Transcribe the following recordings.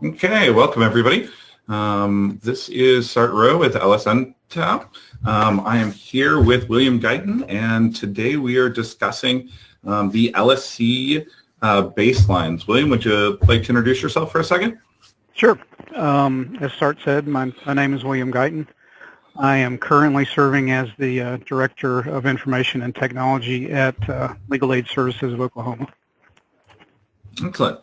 Okay, welcome everybody. Um, this is Sart Rowe with LSNTAP. Um, I am here with William Guyton, and today we are discussing um, the LSC uh, baselines. William, would you like to introduce yourself for a second? Sure. Um, as Sart said, my, my, name is William Guyton. I am currently serving as the uh, Director of Information and Technology at uh, Legal Aid Services of Oklahoma. Excellent.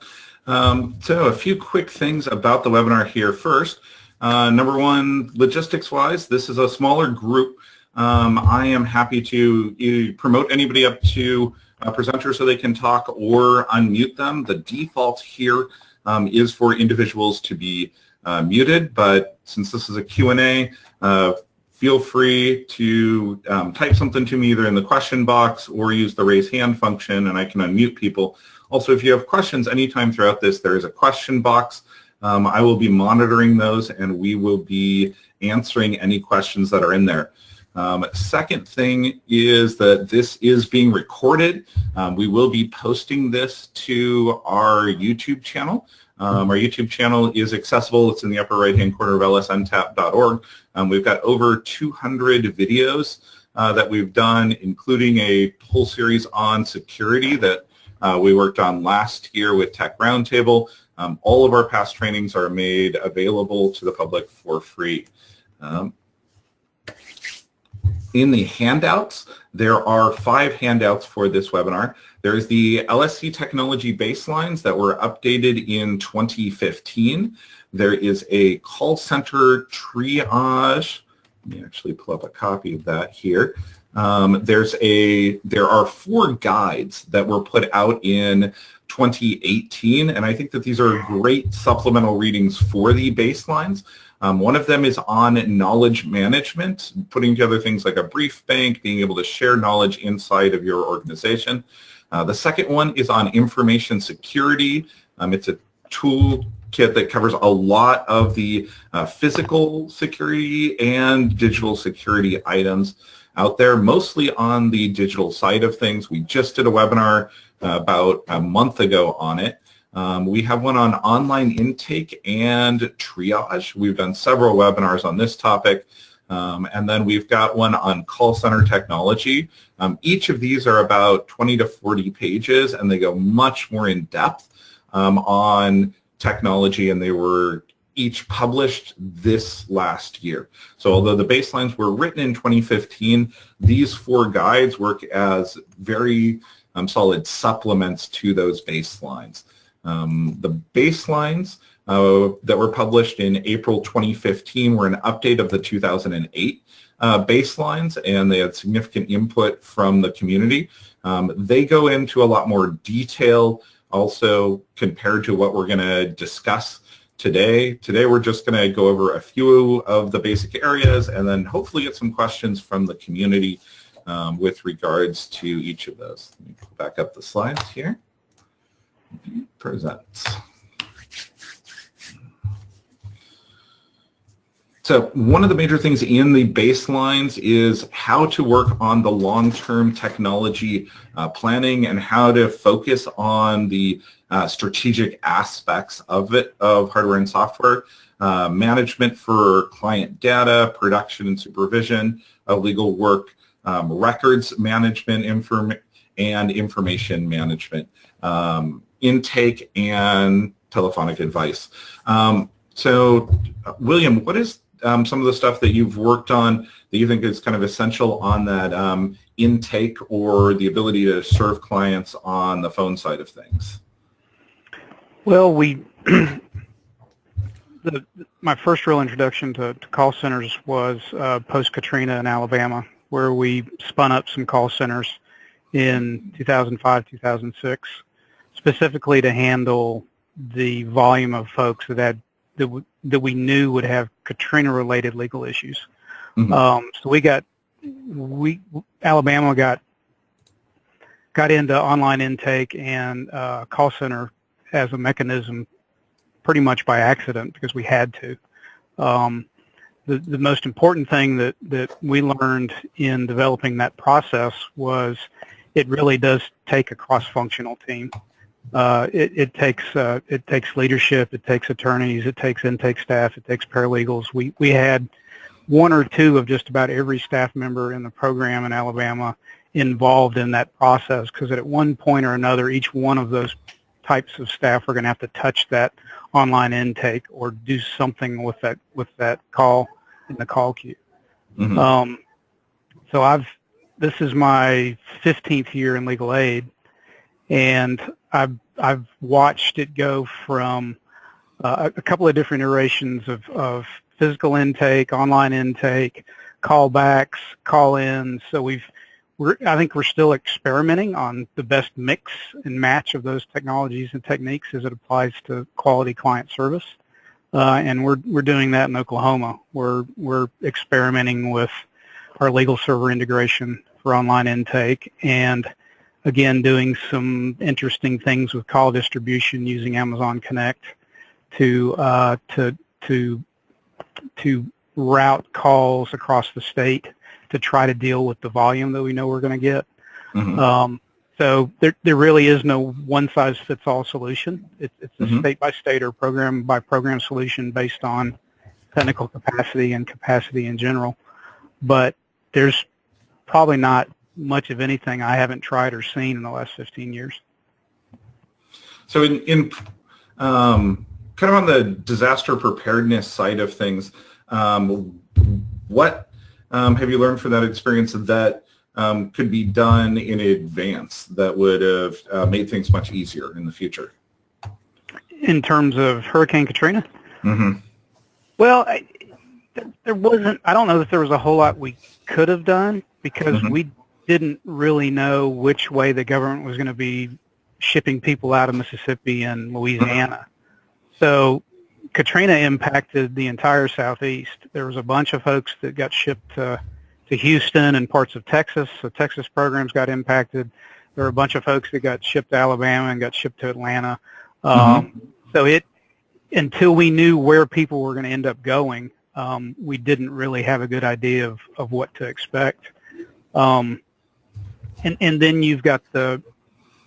Um, so a few quick things about the webinar here first. Uh, number one, logistics-wise, this is a smaller group. Um, I am happy to promote anybody up to a presenter so they can talk or unmute them. The default here um, is for individuals to be uh, muted, but since this is a Q&A, uh, feel free to um, type something to me either in the question box or use the raise hand function and I can unmute people. Also, if you have questions anytime throughout this, there is a question box. Um, I will be monitoring those and we will be answering any questions that are in there. Um, second thing is that this is being recorded. Um, we will be posting this to our YouTube channel. Um, our YouTube channel is accessible. It's in the upper right-hand corner of lsntap.org. Um, we've got over 200 videos uh, that we've done, including a whole series on security that uh, we worked on last year with Tech Roundtable. Um, all of our past trainings are made available to the public for free. Um, in the handouts, there are five handouts for this webinar. There's the LSC technology baselines that were updated in 2015. There is a call center triage. Let me actually pull up a copy of that here. Um, there's a there are four guides that were put out in 2018, and I think that these are great supplemental readings for the baselines. Um, one of them is on knowledge management, putting together things like a brief bank, being able to share knowledge inside of your organization. Uh, the second one is on information security. Um, it's a toolkit that covers a lot of the uh, physical security and digital security items out there, mostly on the digital side of things. We just did a webinar uh, about a month ago on it. Um, we have one on online intake and triage. We've done several webinars on this topic. Um, and then we've got one on call center technology. Um, each of these are about 20 to 40 pages and they go much more in depth um, on technology and they were each published this last year. So although the baselines were written in 2015, these four guides work as very um, solid supplements to those baselines. Um, the baselines uh, that were published in April 2015 were an update of the 2008 uh, baselines and they had significant input from the community. Um, they go into a lot more detail also compared to what we're going to discuss today. Today we're just going to go over a few of the basic areas and then hopefully get some questions from the community um, with regards to each of those. Let me back up the slides here. Presents. So one of the major things in the baselines is how to work on the long-term technology uh, planning and how to focus on the uh, strategic aspects of it, of hardware and software, uh, management for client data, production and supervision of legal work, um, records management inform and information management, um, intake and telephonic advice. Um, so, William, what is um, some of the stuff that you've worked on that you think is kind of essential on that um, intake or the ability to serve clients on the phone side of things? Well, we the, my first real introduction to, to call centers was uh, post Katrina in Alabama, where we spun up some call centers in 2005, 2006, specifically to handle the volume of folks that had that, that we knew would have Katrina-related legal issues. Mm-hmm. Um, so we got we Alabama got got into online intake and uh, call center as a mechanism pretty much by accident because we had to. Um, the, the most important thing that, that we learned in developing that process was it really does take a cross-functional team. Uh, it, it, takes uh, it takes leadership, it takes attorneys, it takes intake staff, it takes paralegals. We we had one or two of just about every staff member in the program in Alabama involved in that process because at one point or another, each one of those types of staff are going to have to touch that online intake or do something with that with that call in the call queue. Mm-hmm. Um, so I've this is my 15th year in legal aid, and I've I've watched it go from uh, a couple of different iterations of, of physical intake, online intake, callbacks, call-ins. So we've we're, I think we're still experimenting on the best mix and match of those technologies and techniques as it applies to quality client service. Uh, and we're we're doing that in Oklahoma. We're we're experimenting with our LegalServer integration for online intake and again doing some interesting things with call distribution using Amazon Connect to uh, to to to route calls across the state to try to deal with the volume that we know we're going to get. Mm-hmm. Um, so there, there really is no one-size-fits-all solution. It, it's a mm-hmm. state-by-state or program-by-program solution based on technical capacity and capacity in general. But there's probably not much of anything I haven't tried or seen in the last 15 years. So in, in um, kind of on the disaster preparedness side of things, um, what um, have you learned from that experience that um, could be done in advance that would have uh, made things much easier in the future? In terms of Hurricane Katrina? Mm-hmm. Well, I, there wasn't, I don't know that there was a whole lot we could have done because mm-hmm. we didn't really know which way the government was going to be shipping people out of Mississippi and Louisiana. So Katrina impacted the entire southeast. There was a bunch of folks that got shipped to, to Houston and parts of Texas. So Texas programs got impacted. There were a bunch of folks that got shipped to Alabama and got shipped to Atlanta. Um, mm-hmm. So it until we knew where people were going to end up going, um, we didn't really have a good idea of, of what to expect. Um, and, and then you've got the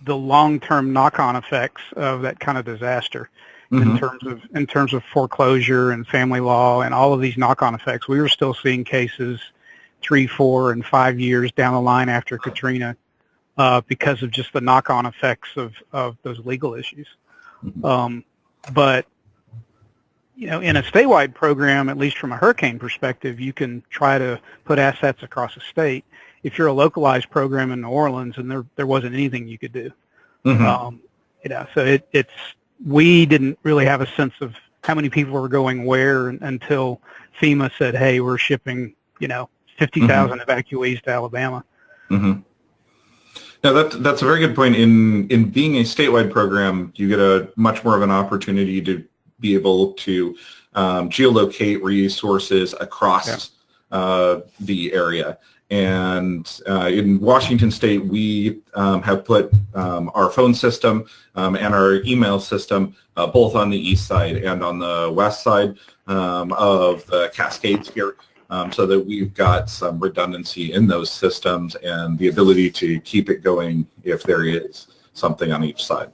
the long-term knock-on effects of that kind of disaster mm-hmm. in terms of in terms of foreclosure and family law and all of these knock-on effects. We were still seeing cases three, four, and five years down the line after Katrina uh, because of just the knock-on effects of of those legal issues. Mm-hmm. Um, but you know, in a statewide program, at least from a hurricane perspective, you can try to put assets across a state. If you're a localized program in New Orleans and there there wasn't anything you could do, mm-hmm. um, you know, so it, it's we didn't really have a sense of how many people were going where until FEMA said, "Hey, we're shipping, you know, 50,000 mm-hmm. evacuees to Alabama." Mm-hmm. Now that that's a very good point. In in being a statewide program, you get a much more of an opportunity to be able to um, geolocate resources across yeah. uh, the area. And uh, in Washington State, we um, have put um, our phone system um, and our email system uh, both on the east side and on the west side um, of the Cascades here um, so that we've got some redundancy in those systems and the ability to keep it going if there is something on each side.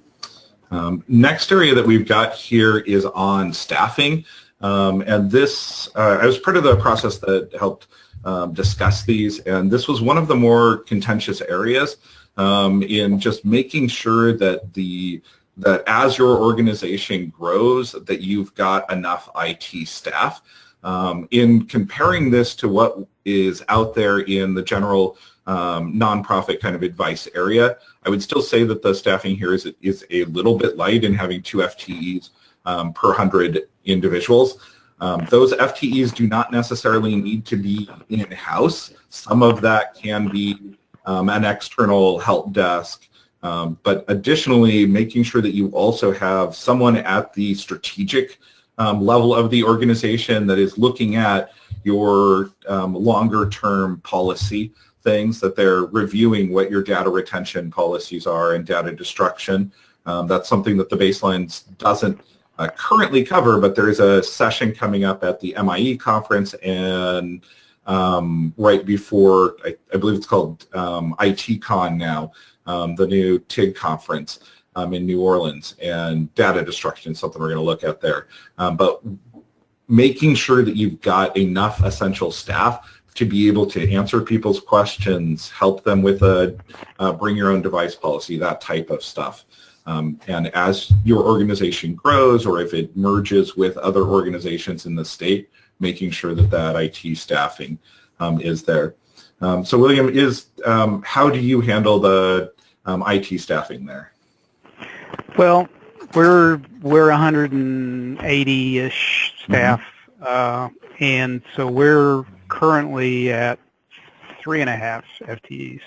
Um, next area that we've got here is on staffing. and this, uh, I was part of the process that helped um, discuss these. And this was one of the more contentious areas um, in just making sure that the that as your organization grows, that you've got enough IT staff. Um, in comparing this to what is out there in the general um, nonprofit kind of advice area, I would still say that the staffing here is, is a little bit light in having two FTEs um, per 100 individuals. Um, those FTEs do not necessarily need to be in-house. Some of that can be um, an external help desk. Um, but additionally, making sure that you also have someone at the strategic um, level of the organization that is looking at your um, longer term policy things, that they're reviewing what your data retention policies are and data destruction. Um, that's something that the baselines doesn't uh, currently cover, but there's a session coming up at the MIE conference and um, right before, I, I, believe it's called um, ITCon now, um, the new TIG conference. um, in New Orleans, and data destruction is something we're going to look at there. Um, but making sure that you've got enough essential staff to be able to answer people's questions, help them with a uh, bring your own device policy, that type of stuff. Um, and as your organization grows or if it merges with other organizations in the state, making sure that that IT staffing um, is there. Um, so William, is um, how do you handle the um, IT staffing there? Well, we're we're 180-ish staff, mm-hmm. uh, and so we're currently at three and a half FTEs,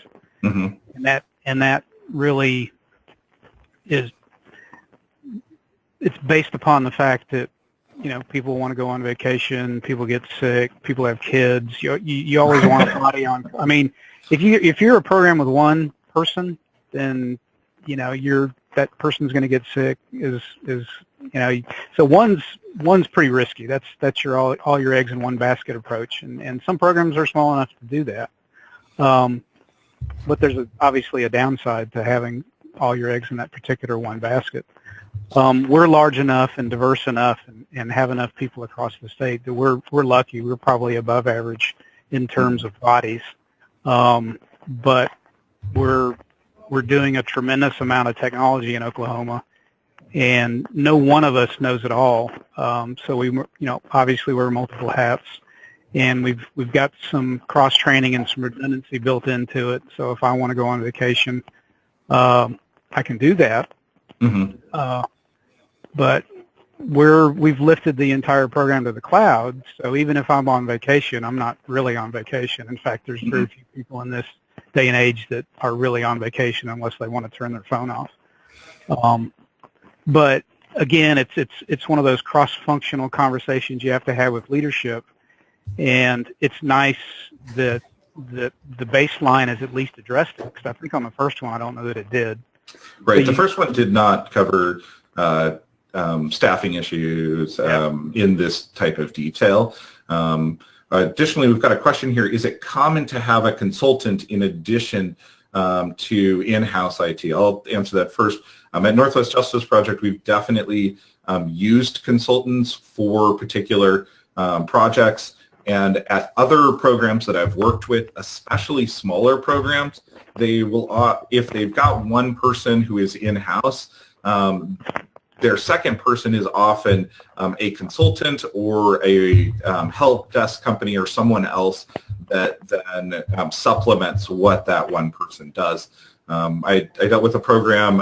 mm-hmm. and that and that really is it's based upon the fact that you know people want to go on vacation, people get sick, people have kids. You you, you always want somebody on. I mean, if you if you're a program with one person, then you know you're that person's going to get sick is is you know so one's one's pretty risky that's that's your all, all your eggs in one basket approach and and some programs are small enough to do that um, but there's a, obviously a downside to having all your eggs in that particular one basket um, we're large enough and diverse enough and, and have enough people across the state that we're we're lucky we're probably above average in terms of bodies um, but we're we're doing a tremendous amount of technology in Oklahoma, and no one of us knows it all. Um, so we, you know, obviously wear multiple hats, and we've we've got some cross training and some redundancy built into it. So if I want to go on vacation, um, I can do that. Mm-hmm. Uh, but we're we've lifted the entire program to the cloud. So even if I'm on vacation, I'm not really on vacation. In fact, there's very mm-hmm. few people in this day and age that are really on vacation unless they want to turn their phone off. Um, but again, it's it's it's one of those cross-functional conversations you have to have with leadership, and it's nice that the the baseline is at least addressed it because I think on the first one I don't know that it did. Right, the first one did not cover uh, um, staffing issues um, yeah. in this type of detail. Um, additionally, we've got a question here. Is it common to have a consultant in addition um, to in-house IT? I'll answer that first. Um, at Northwest Justice Project, we've definitely um, used consultants for particular um, projects. And at other programs that I've worked with, especially smaller programs, they will, uh, if they've got one person who is in-house, um, their second person is often um, a consultant or a um, help desk company or someone else that then um, supplements what that one person does. Um, I, I, dealt with a program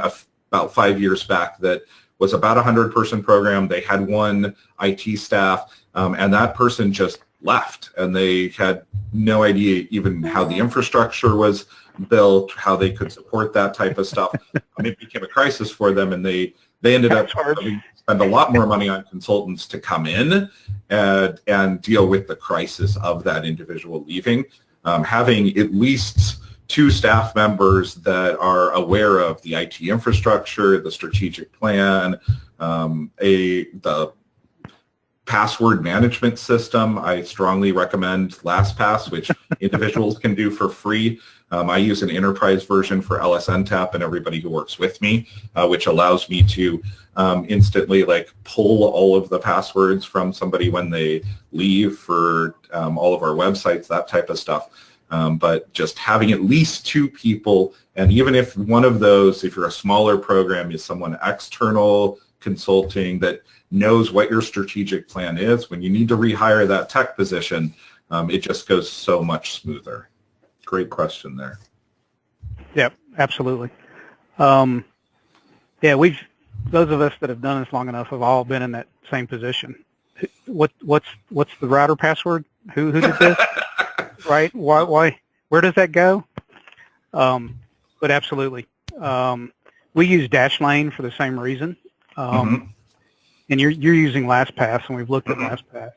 about five years back that was about a 100 person program. They had one IT staff um, and that person just left and they had no idea even how the infrastructure was built, how they could support that type of stuff. I mean, it became a crisis for them and they they ended up spending spend a lot more money on consultants to come in and, and deal with the crisis of that individual leaving. Um, having at least two staff members that are aware of the IT infrastructure, the strategic plan, um, a the password management system. I strongly recommend LastPass, which individuals can do for free. Um, I use an enterprise version for LSNTAP and everybody who works with me, uh, which allows me to um, instantly like pull all of the passwords from somebody when they leave for um, all of our websites, that type of stuff. Um, but just having at least two people, and even if one of those, if you're a smaller program, is someone external consulting that knows what your strategic plan is, when you need to rehire that tech position, um, it just goes so much smoother. Great question there. Yep, absolutely. Um, yeah, we've those of us that have done this long enough have all been in that same position. What what's what's the router password? Who who did this? right? Why why where does that go? Um, but absolutely, um, we use Dashlane for the same reason. Um, mm-hmm. And you're you're using LastPass, and we've looked at mm-hmm. LastPass.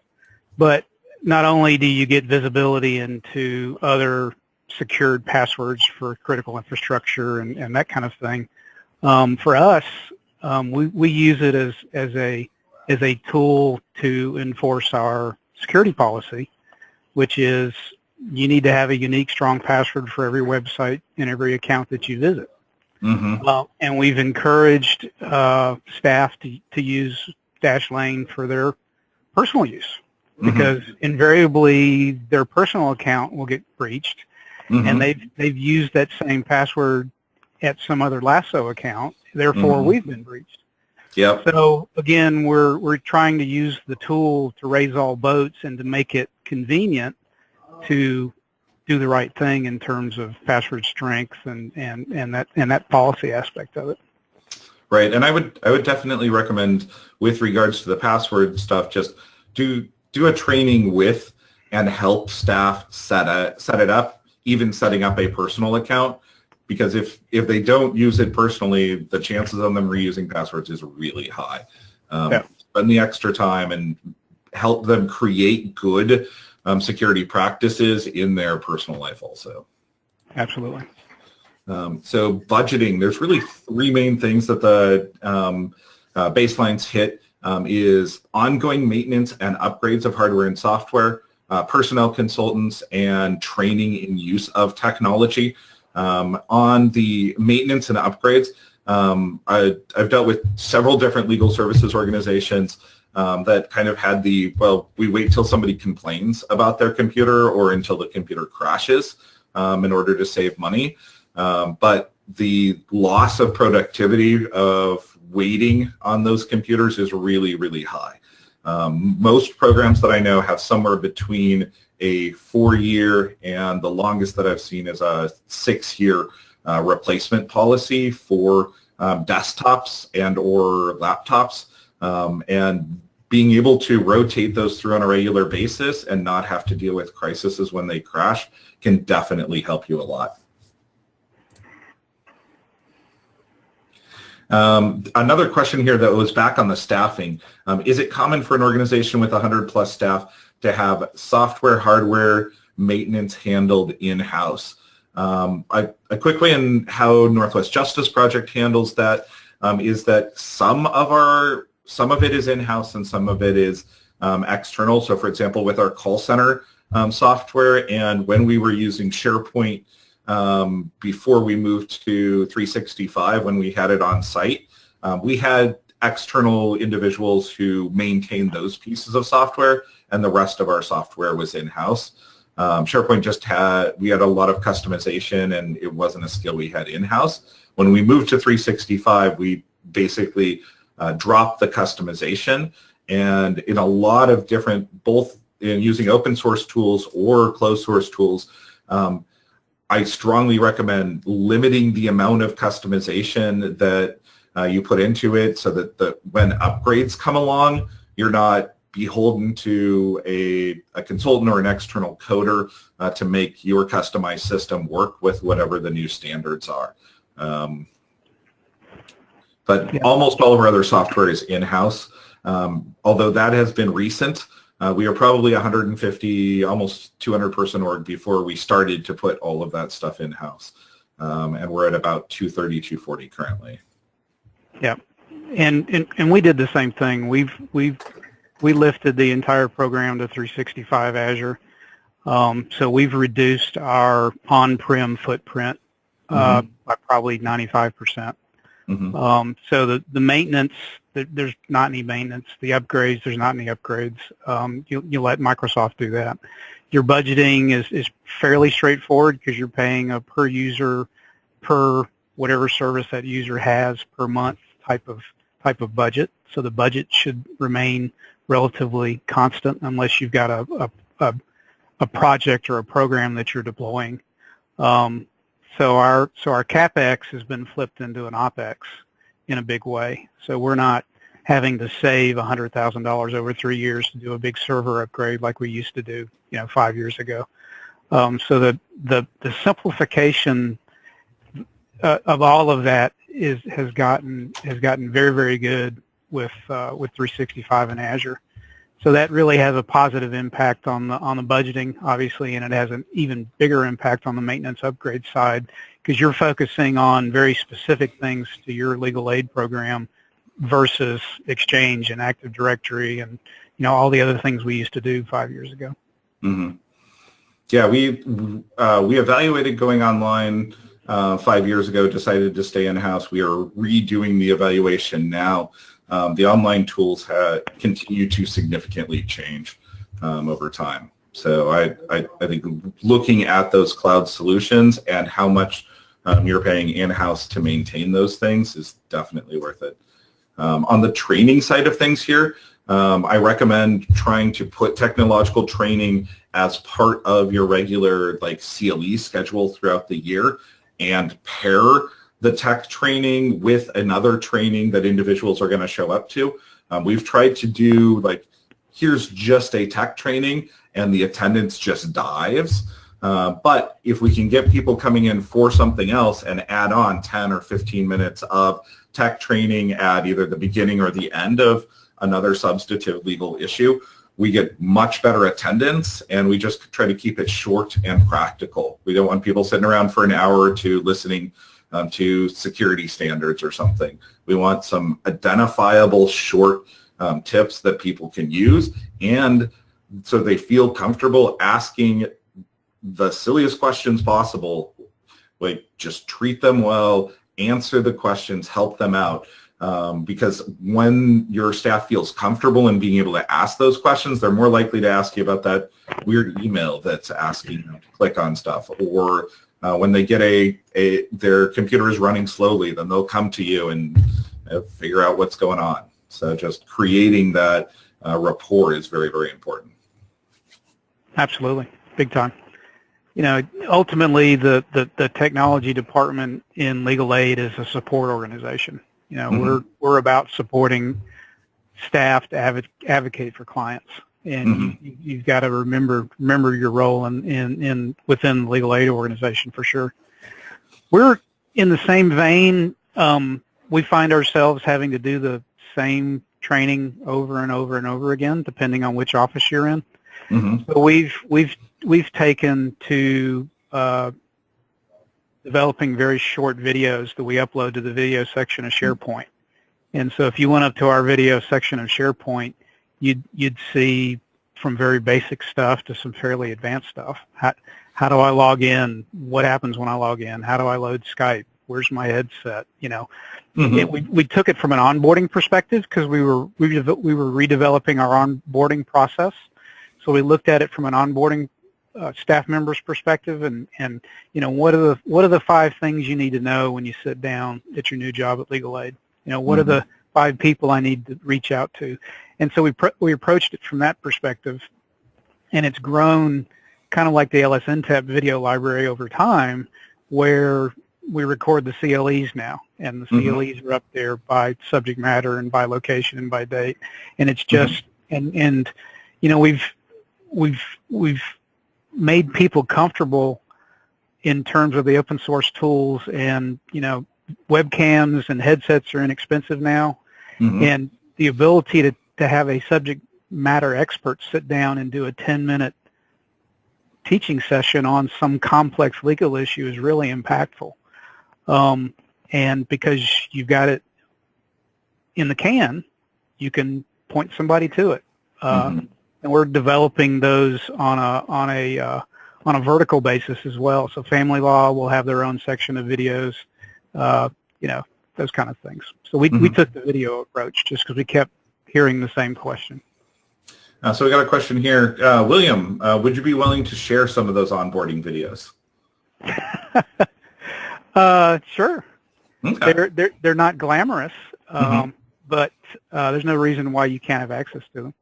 But not only do you get visibility into other secured passwords for critical infrastructure and, and that kind of thing. Um, for us, um, we, we use it as, as, a, as a tool to enforce our security policy, which is you need to have a unique strong password for every website and every account that you visit. Mm-hmm. Uh, and we've encouraged uh, staff to, to use Dashlane for their personal use Mm-hmm. because invariably their personal account will get breached Mhm. and they've they've used that same password at some other LASO account. Therefore, Mhm. we've been breached. Yep. So again, we're we're trying to use the tool to raise all boats and to make it convenient to do the right thing in terms of password strength and and and that and that policy aspect of it. Right, and I would I would definitely recommend with regards to the password stuff, just do do a training with and help staff set a, set it up, even setting up a personal account, because if if they don't use it personally, the chances of them reusing passwords is really high. Um, Yeah. Spend the extra time and help them create good um, security practices in their personal life also. Absolutely. Um, so budgeting, there's really three main things that the um, uh, baselines hit um, is ongoing maintenance and upgrades of hardware and software, uh, personnel consultants, and training in use of technology. Um, on the maintenance and upgrades, um, I, I've dealt with several different legal services organizations um, that kind of had the, well, we wait till somebody complains about their computer or until the computer crashes um, in order to save money. Um, but the loss of productivity of waiting on those computers is really, really high. Um, most programs that I know have somewhere between a four-year and the longest that I've seen is a six-year uh, replacement policy for um, desktops and or laptops. Um, and being able to rotate those through on a regular basis and not have to deal with crises when they crash can definitely help you a lot. Um, another question here that was back on the staffing. Um, is it common for an organization with 100 plus staff to have software, hardware, maintenance handled in-house? Um, a, a quick way in how Northwest Justice Project handles that um, is that some of our some of it is in-house and some of it is um, external. So for example, with our call center um, software and when we were using SharePoint um, before we moved to 365 when we had it on site. Um, we had external individuals who maintained those pieces of software and the rest of our software was in-house. Um, SharePoint just had, we had a lot of customization and it wasn't a skill we had in-house. When we moved to 365, we basically uh, dropped the customization and in a lot of different, both in using open source tools or closed source tools, um, I strongly recommend limiting the amount of customization that uh, you put into it so that the, when upgrades come along, you're not beholden to a, a consultant or an external coder uh, to make your customized system work with whatever the new standards are. Um, but Yeah. almost all of our other software is in-house. Um, although that has been recent, uh, we are probably 150, almost 200 person org before we started to put all of that stuff in-house. Um, and we're at about 230, 240 currently. Yeah, and, and and we did the same thing. We've we've we lifted the entire program to 365 Azure. Um, so we've reduced our on-prem footprint uh, by probably 95 percent. Mhm. Um, so the, the maintenance, there's not any maintenance. The upgrades, there's not any upgrades. Um, you, you let Microsoft do that. Your budgeting is, is fairly straightforward because you're paying a per user, per whatever service that user has per month type of type of budget. So the budget should remain relatively constant unless you've got a, a, a, a project or a program that you're deploying. Um, so our so our capex has been flipped into an opex in a big way. So we're not having to save $100,000 over three years to do a big server upgrade like we used to do, you know, five years ago. Um, so the, the the simplification uh, of all of that is has gotten has gotten very very good with uh, with 365 and Azure. So that really has a positive impact on the on the budgeting, obviously, and it has an even bigger impact on the maintenance upgrade side because you're focusing on very specific things to your legal aid program versus Exchange and Active Directory and you know all the other things we used to do five years ago. hmm Yeah, we uh, we evaluated going online uh, five years ago decided to stay in-house. We are redoing the evaluation now. Um, the online tools continue to significantly change um, over time. So I, I, I, think looking at those cloud solutions and how much um, you're paying in-house to maintain those things is definitely worth it. Um, on the training side of things here, um, I recommend trying to put technological training as part of your regular like CLE schedule throughout the year and pair the tech training with another training that individuals are going to show up to. Um, we've tried to do like, here's just a tech training and the attendance just dives. Uh, but if we can get people coming in for something else and add on 10 or 15 minutes of tech training at either the beginning or the end of another substantive legal issue, we get much better attendance and we just try to keep it short and practical. We don't want people sitting around for an hour or two listening um, to security standards or something. We want some identifiable short um, tips that people can use and so they feel comfortable asking the silliest questions possible. Like just treat them well, answer the questions, help them out. Um, because when your staff feels comfortable in being able to ask those questions, they're more likely to ask you about that weird email that's asking them to click on stuff. Or uh, when they get a, a, their computer is running slowly, then they'll come to you and uh, figure out what's going on. So just creating that uh, rapport is very, very important. Absolutely, big time. You know, ultimately, the, the, the technology department in legal aid is a support organization. You know, mm-hmm. we're we're about supporting staff to adv- advocate for clients, and mm-hmm. you, you've got to remember remember your role in, in in within the legal aid organization for sure. We're in the same vein. Um, we find ourselves having to do the same training over and over and over again, depending on which office you're in. Mm-hmm. So we've we've we've taken to uh, developing very short videos that we upload to the video section of SharePoint. And so if you went up to our video section of SharePoint, you'd you'd see from very basic stuff to some fairly advanced stuff. How, how do I log in? What happens when I log in? How do I load Skype? Where's my headset? You know, mm-hmm. it, we we took it from an onboarding perspective because we were we, we were redeveloping our onboarding process so we looked at it from an onboarding uh, staff member's perspective and, and, you know, what are the, what are the five things you need to know when you sit down at your new job at Legal Aid? You know, what mm-hmm. are the five people I need to reach out to? And so we, pr- we approached it from that perspective and it's grown kind of like the LSNTAP video library over time where we record the CLEs now, and the. CLEs are up there by subject matter and by location and by date, and it's mm-hmm. just mm-hmm. and and you know we've we've we've made people comfortable in terms of the open source tools and you know webcams and headsets are inexpensive now mm-hmm. and the ability to, to have a subject matter expert sit down and do a 10 minute teaching session on some complex legal issue is really impactful um, and because you've got it in the can you can point somebody to it uh, mm-hmm and we're developing those on a on a uh, on a vertical basis as well. So family law will have their own section of videos, uh, you know, those kind of things. So we mm-hmm. we took the video approach just because we kept hearing the same question. Uh, so we got a question here, uh, William. Uh, would you be willing to share some of those onboarding videos? Uh, sure. Okay. They're they're they're not glamorous, um, mm-hmm. but there's no reason why you can't have access to them.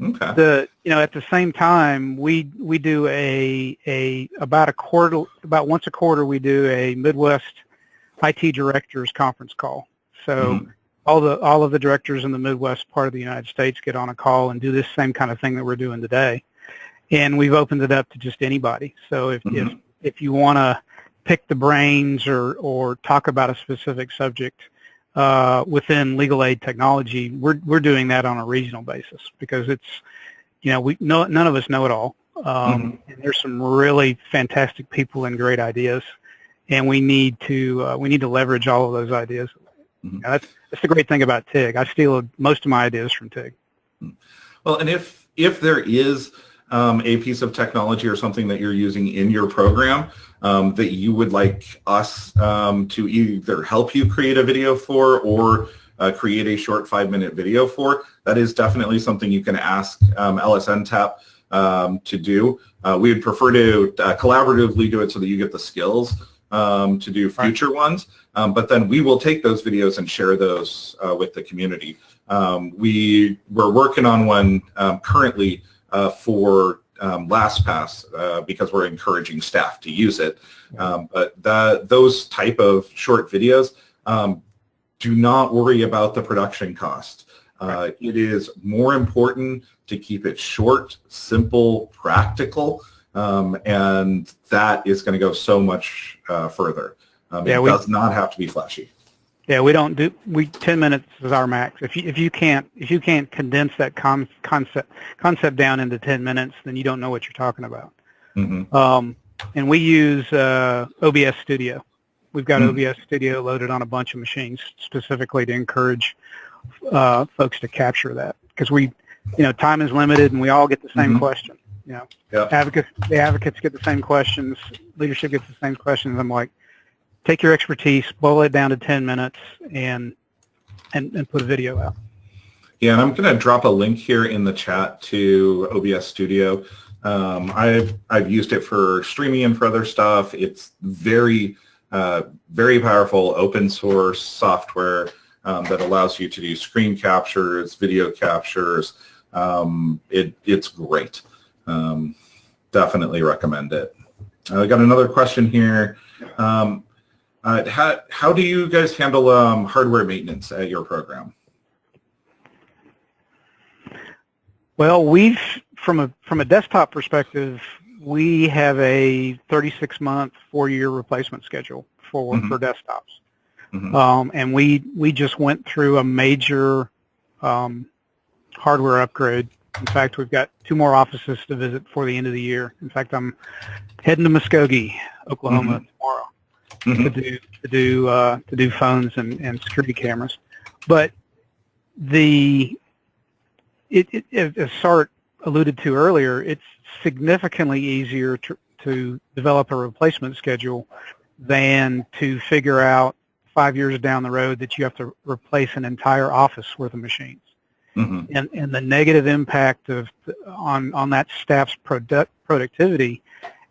Okay. The you know at the same time we we do a a about a quarter about once a quarter we do a Midwest IT directors conference call. So mm. All the all of the directors in the Midwest part of the United States get on a call and do this same kind of thing that we're doing today. And we've opened it up to just anybody. So if mm-hmm. if if you want to pick the brains or or talk about a specific subject, uh, within legal aid technology, we're we're doing that on a regional basis because it's, you know, we no, none of us know it all. Um, mm-hmm. and there's some really fantastic people and great ideas, and we need to uh, we need to leverage all of those ideas. Mm-hmm. that's that's the great thing about TIG. I steal most of my ideas from TIG. Well, and if if there is um, a piece of technology or something that you're using in your program um, that you would like us um, to either help you create a video for or uh, create a short five-minute video for, that is definitely something you can ask um, LSNTAP um, to do. Uh, we would prefer to uh, collaboratively do it so that you get the skills um, to do future right. ones, um, but then we will take those videos and share those uh, with the community. Um, we, we're working on one um, currently uh, for um, LastPass uh, because we're encouraging staff to use it. Um, but the, those type of short videos, um, do not worry about the production cost. Uh, it is more important to keep it short, simple, practical, um, and that is going to go so much uh, further. Um, yeah, it we, does not have to be flashy. Yeah, we don't do we ten minutes is our max. If you if you can't if you can't condense that con, concept concept down into ten minutes, then you don't know what you're talking about. Mm-hmm. Um, and we use uh, OBS Studio. We've got mm-hmm. OBS Studio loaded on a bunch of machines specifically to encourage uh, folks to capture that because we, you know, time is limited and we all get the same mm-hmm. question. You know, yep. advocates the advocates get the same questions, leadership gets the same questions. I'm like, take your expertise, boil it down to 10 minutes, and and, and put a video out. Yeah, and I'm going to drop a link here in the chat to OBS Studio. Um, I've I've used it for streaming and for other stuff. It's very uh, very powerful open source software um, that allows you to do screen captures, video captures. Um, it it's great. Um, definitely recommend it. I got another question here. Um, uh, how, how do you guys handle um, hardware maintenance at your program? Well, we've from a from a desktop perspective, we have a 36 month, four year replacement schedule for mm-hmm. for desktops, mm-hmm. um, and we we just went through a major um, hardware upgrade. In fact, we've got two more offices to visit before the end of the year. In fact, I'm heading to Muskogee, Oklahoma mm-hmm. tomorrow mm-hmm. to do to do uh, to do phones and, and security cameras. But the it, it, as Sart alluded to earlier, it's significantly easier to, to develop a replacement schedule than to figure out five years down the road that you have to replace an entire office worth of machines. Mm-hmm. And, and the negative impact of on, on that staff's product, productivity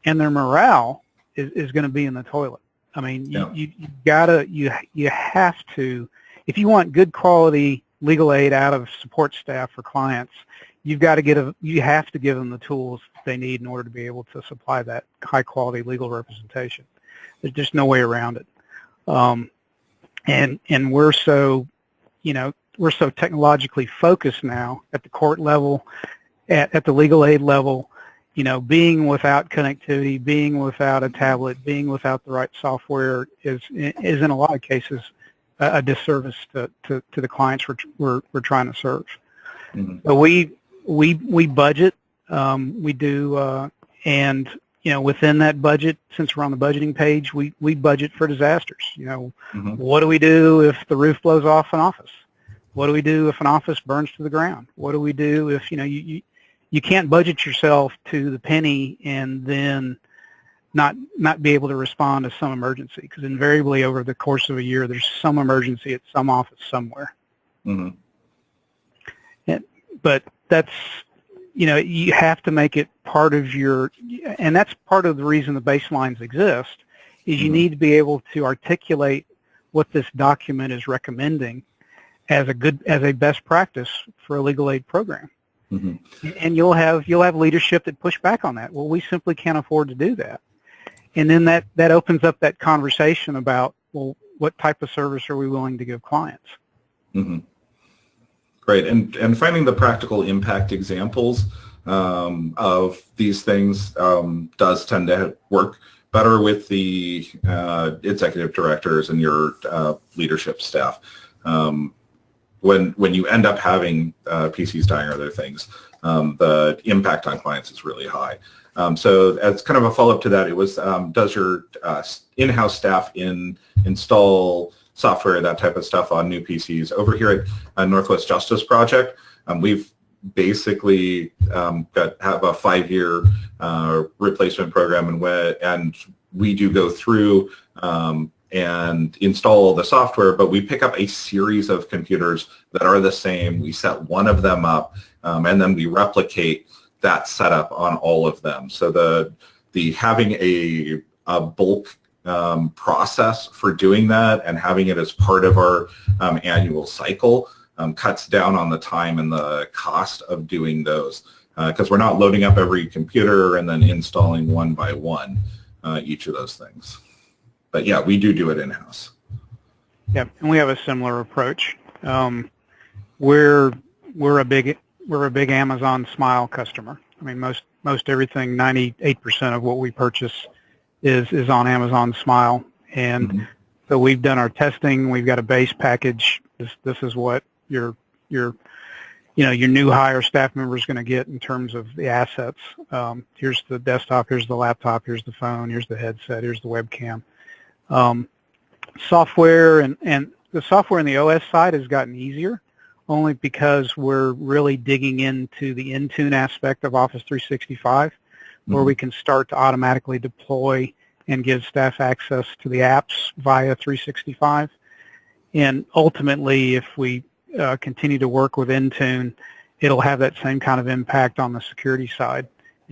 and their morale is, is going to be in the toilet. I mean, you, yeah. you, you gotta, you, you have to, if you want good quality legal aid out of support staff for clients, you've got to get a, you have to give them the tools they need in order to be able to supply that high quality legal representation. There's just no way around it. Um, and, and we're so, you know, we're so technologically focused now at the court level, at, at the legal aid level, you know, being without connectivity, being without a tablet, being without the right software is is in a lot of cases a, a disservice to, to, to, the clients we're, we're, we're trying to serve. Mm-hmm. So we we we budget, um, we do, uh, and you know, within that budget, since we're on the budgeting page, we we budget for disasters. You know, mm-hmm. what do we do if the roof blows off an office? What do we do if an office burns to the ground? What do we do if you know you, you you can't budget yourself to the penny and then not not be able to respond to some emergency because invariably over the course of a year there's some emergency at some office somewhere. Mm-hmm. And, but that's you know you have to make it part of your and that's part of the reason the baselines exist is you mm-hmm. need to be able to articulate what this document is recommending as a good as a best practice for a legal aid program. Mm-hmm. And you'll have you'll have leadership that push back on that. Well, we simply can't afford to do that. And then that that opens up that conversation about well, what type of service are we willing to give clients? Mm-hmm. Great, and and finding the practical impact examples um, of these things um, does tend to work better with the uh, executive directors and your uh, leadership staff. Um, when when you end up having uh, PCs dying or other things, um, the impact on clients is really high. Um, so as kind of a follow-up to that, it was um, does your uh, in-house staff in install software, that type of stuff on new PCs. Over here at uh, Northwest Justice Project, um, we've basically um, got have a five-year uh, replacement program, and and we do go through um, and install the software, but we pick up a series of computers that are the same. We set one of them up, um, and then we replicate that setup on all of them. So the the having a, a bulk um, process for doing that and having it as part of our um, annual cycle um, cuts down on the time and the cost of doing those because uh, we're not loading up every computer and then installing one by one uh, each of those things but yeah, we do do it in-house. Yep, and we have a similar approach. Um, we're we're a big we're a big Amazon Smile customer. I mean, most most everything, 98% of what we purchase is is on Amazon Smile, and mm-hmm. so we've done our testing. We've got a base package. This this is what your your you know your new hire staff member is going to get in terms of the assets. Um, here's the desktop. Here's the laptop. Here's the phone. Here's the headset. Here's the webcam. Um, software and, and the software in the OS side has gotten easier only because we're really digging into the Intune aspect of Office 365 mm-hmm. where we can start to automatically deploy and give staff access to the apps via 365. And ultimately, if we uh, continue to work with Intune, it'll have that same kind of impact on the security side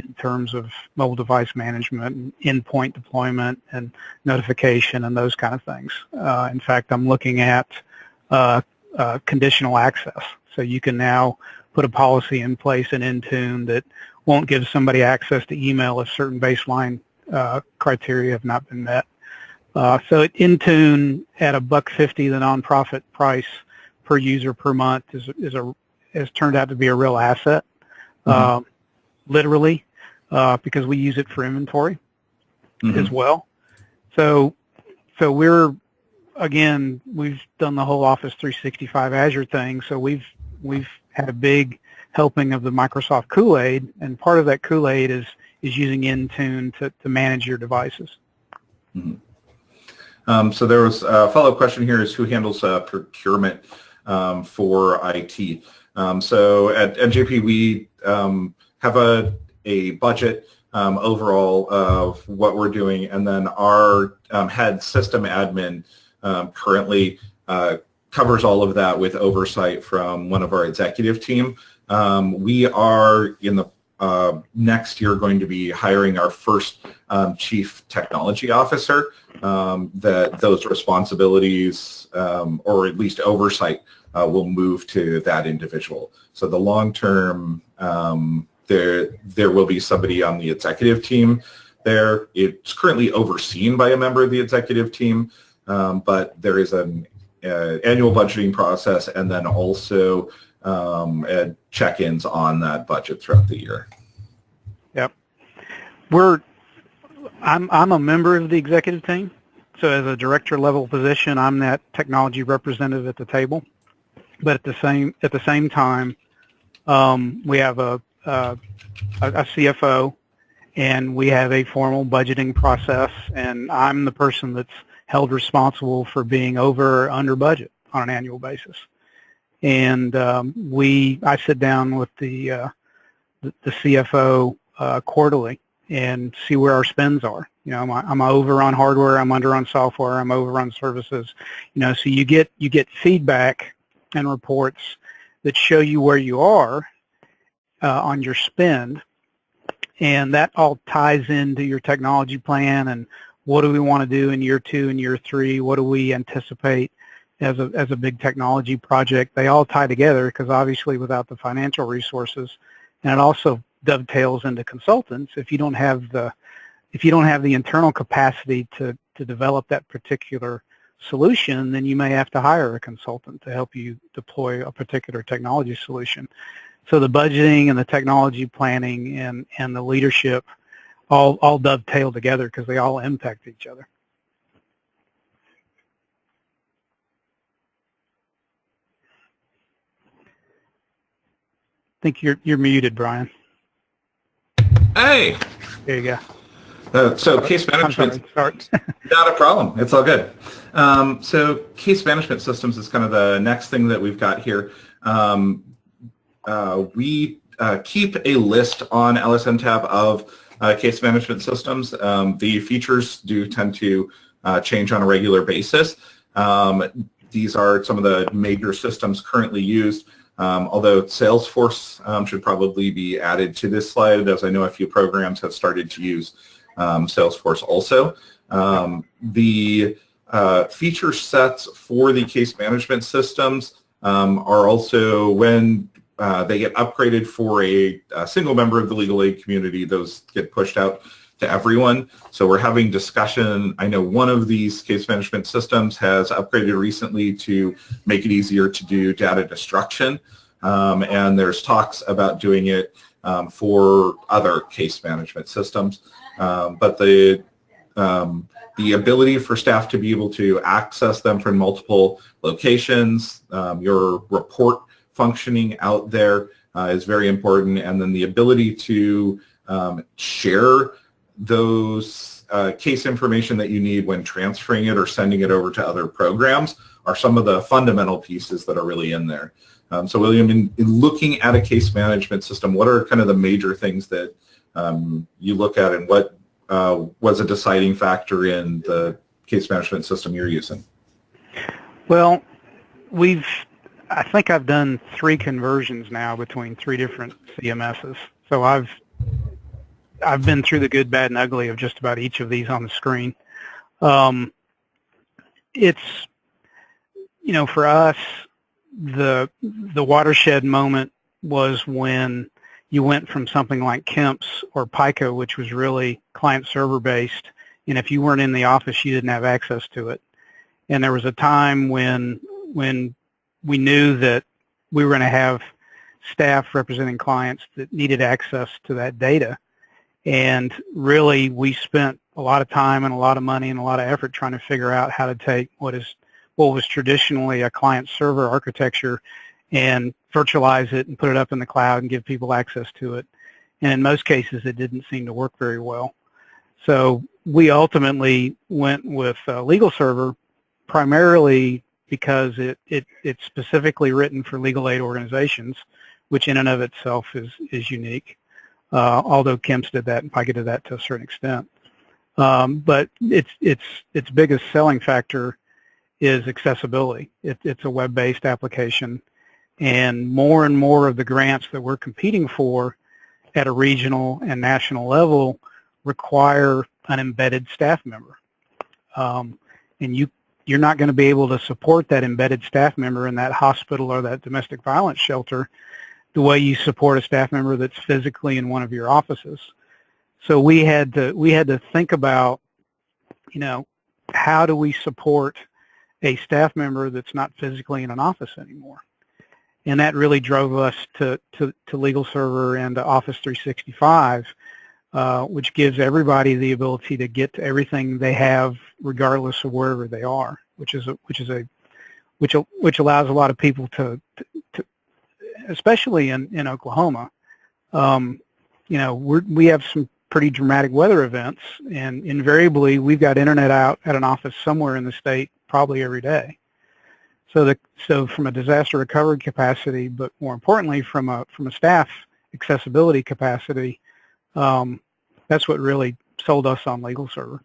in terms of mobile device management and endpoint deployment and notification and those kind of things. Uh, in fact, I'm looking at uh, uh, conditional access. So you can now put a policy in place in Intune that won't give somebody access to email if certain baseline uh, criteria have not been met. Uh, so at Intune at a buck fifty, the nonprofit price per user per month is is a has turned out to be a real asset. Mm-hmm. Um, literally uh, because we use it for inventory mm-hmm. as well. So, so we're again we've done the whole Office 365 Azure thing. So we've we've had a big helping of the Microsoft Kool-Aid, and part of that Kool-Aid is is using Intune to, to manage your devices. Mm-hmm. Um, so there was a follow-up question here: is who handles uh, procurement um, for IT? Um, so at NJP we um, have a a budget um, overall of what we're doing, and then our um, head system admin um, currently uh, covers all of that with oversight from one of our executive team. Um, we are in the uh, next year going to be hiring our first um, chief technology officer. Um, that those responsibilities, or at least oversight, uh, will move to that individual. So the long-term um, there there will be somebody on the executive team there. It's currently overseen by a member of the executive team, um, but there is an uh, annual budgeting process and then also um, check-ins on that budget throughout the year. Yep, we're I'm I'm a member of the executive team, so as a director level position, I'm that technology representative at the table. But at the same at the same time, um, we have a uh, a, a CFO, and we have a formal budgeting process, and I'm the person that's held responsible for being over or under budget on an annual basis. And um, we, I sit down with the uh, the, the, CFO uh, quarterly and see where our spends are. You know, I'm, I'm over on hardware, I'm under on software, I'm over on services. You know, so you get you get feedback and reports that show you where you are uh, on your spend. And that all ties into your technology plan and what do we want to do in year two and year three? What do we anticipate as a, as a big technology project? They all tie together because obviously without the financial resources, and it also dovetails into consultants. If you don't have the, if you don't have the internal capacity to, to develop that particular solution, then you may have to hire a consultant to help you deploy a particular technology solution. So the budgeting and the technology planning and, and the leadership all, all dovetail together because they all impact each other. I think you're, you're muted, Brian. Hey. There you go. Uh, so case management, not a problem. It's all good. Um, so case management systems is kind of the next thing that we've got here. Um, we uh, keep a list on LSNTAP of uh, case management systems. Um, the features do tend to uh, change on a regular basis. Um, these are some of the major systems currently used, um, although Salesforce um, should probably be added to this slide, as I know a few programs have started to use um, Salesforce also. Um, the uh, feature sets for the case management systems are also when uh, they get upgraded for a, a, single member of the legal aid community. Those get pushed out to everyone. So we're having discussion. I know one of these case management systems has upgraded recently to make it easier to do data destruction. Um, and there's talks about doing it um, for other case management systems. Um, but the um, the ability for staff to be able to access them from multiple locations, um, your report functioning out there uh, is very important. And then the ability to um, share those uh, case information that you need when transferring it or sending it over to other programs are some of the fundamental pieces that are really in there. Um, so William, in, in, looking at a case management system, what are kind of the major things that um, you look at and what uh, was a deciding factor in the case management system you're using? Well, we've I think I've done three conversions now between three different CMSs. So I've I've been through the good, bad, and ugly of just about each of these on the screen. Um, it's you know for us the the watershed moment was when you went from something like KEMPS or Pika, which was really client server based, and if you weren't in the office, you didn't have access to it. And there was a time when when we knew that we were going to have staff representing clients that needed access to that data. And really, we spent a lot of time and a lot of money and a lot of effort trying to figure out how to take what is what was traditionally a client server architecture and virtualize it and put it up in the cloud and give people access to it. And in most cases, it didn't seem to work very well. So we ultimately went with a LegalServer primarily because it, it, it's specifically written for legal aid organizations, which in and of itself is, is unique. Uh, although KEMPS did that and Pika did that to a certain extent. Um, but its, its, its biggest selling factor is accessibility. It, it's a web-based application and more and more of the grants that we're competing for at a regional and national level require an embedded staff member. Um, and you you're not going to be able to support that embedded staff member in that hospital or that domestic violence shelter the way you support a staff member that's physically in one of your offices. So we had to we had to think about, you know, how do we support a staff member that's not physically in an office anymore? And that really drove us to, to, to LegalServer and to Office 365 uh, which gives everybody the ability to get to everything they have regardless of wherever they are, which is a, which is a which which allows a lot of people to, to, to especially in in Oklahoma. Um, you know, we we have some pretty dramatic weather events, and invariably we've got internet out at an office somewhere in the state probably every day. So the so from a disaster recovery capacity, but more importantly from a from a staff accessibility capacity, um, that's what really sold us on LegalServer.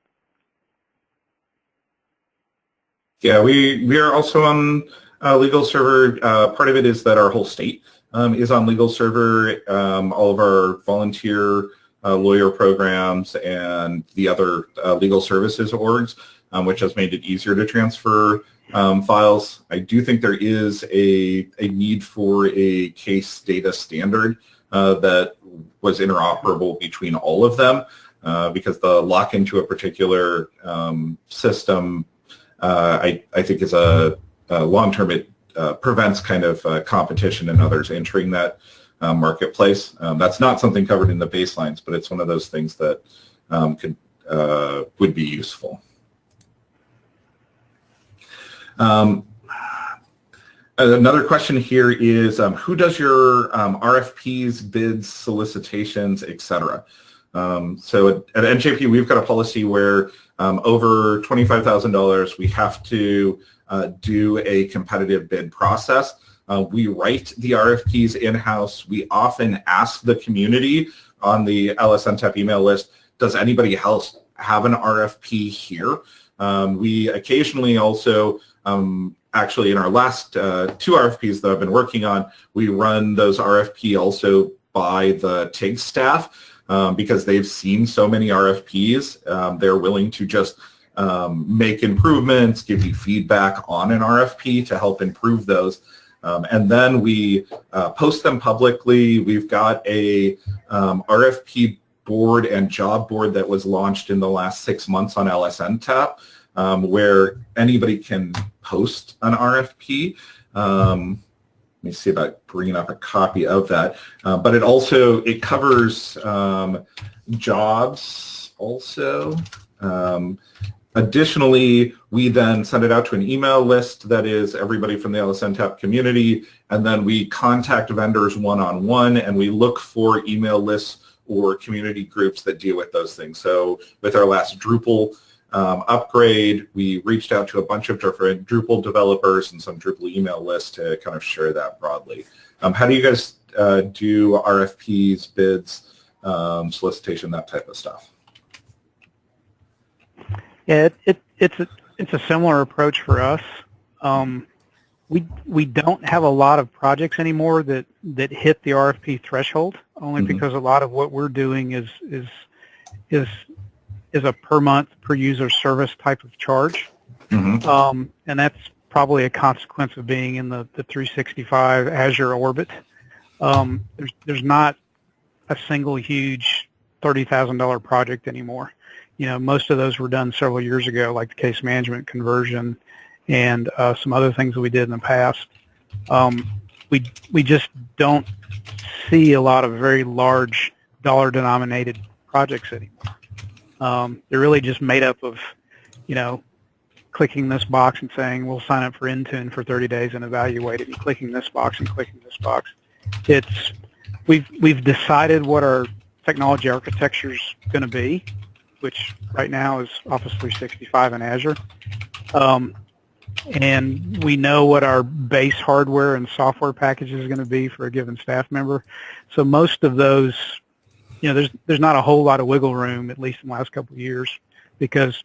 Yeah, we, we are also on uh, LegalServer. Uh, part of it is that our whole state um, is on LegalServer. Um, all of our volunteer uh, lawyer programs and the other uh, legal services orgs, um, which has made it easier to transfer um, files. I do think there is a, a need for a case data standard uh, that was interoperable between all of them uh, because the lock into a particular um, system, uh, I, I think is a, a long-term, it uh, prevents kind of uh, competition and others entering that uh, marketplace. Um, that's not something covered in the baselines, but it's one of those things that um, could would be useful. Another question here is um, who does your um, RFPs, bids, solicitations, etc. Um, so at, at, NJP, we've got a policy where um, over $25,000, we have to uh, do a competitive bid process. Uh, we write the RFPs in-house. We often ask the community on the LSNTAP email list, does anybody else have an RFP here? Um, we occasionally also, um, actually in our last uh, two RFPs that I've been working on, we run those RFP also by the TIG staff um, because they've seen so many RFPs. Um, they're willing to just um, make improvements, give you feedback on an RFP to help improve those. Um, and then we uh, post them publicly. We've got a um, RFP board and job board that was launched in the last six months on LSNTAP um, where anybody can post an RFP. Um, let me see about bringing up a copy of that. Uh, but it also, it covers um, jobs also. Um, Additionally, we then send it out to an email list that is everybody from the LSNTAP community, and then we contact vendors one-on-one, -on -one, and we look for email lists or community groups that deal with those things. So with our last Drupal um, upgrade, we reached out to a bunch of different Drupal developers and some Drupal email lists to kind of share that broadly. Um, how do you guys uh, do RFPs, bids, um, solicitation, that type of stuff? Yeah, it, it, it's a, it's a similar approach for us. Um, we we don't have a lot of projects anymore that that hit the RFP threshold, only mm-hmm. because a lot of what we're doing is is is is a per month per user service type of charge, mm-hmm. um, and that's probably a consequence of being in the, the 365 Azure orbit. Um, there's there's not a single huge thirty thousand dollar project anymore you know, most of those were done several years ago, like the case management conversion and uh, some other things that we did in the past. Um, we we just don't see a lot of very large dollar-denominated projects anymore. Um, they're really just made up of, you know, clicking this box and saying we'll sign up for Intune for 30 days and evaluate it, and clicking this box and clicking this box. It's we've we've decided what our technology architecture is going to be, which right now is Office 365 and Azure. Um, and we know what our base hardware and software package is going to be for a given staff member. So most of those, you know, there's there's not a whole lot of wiggle room, at least in the last couple of years, because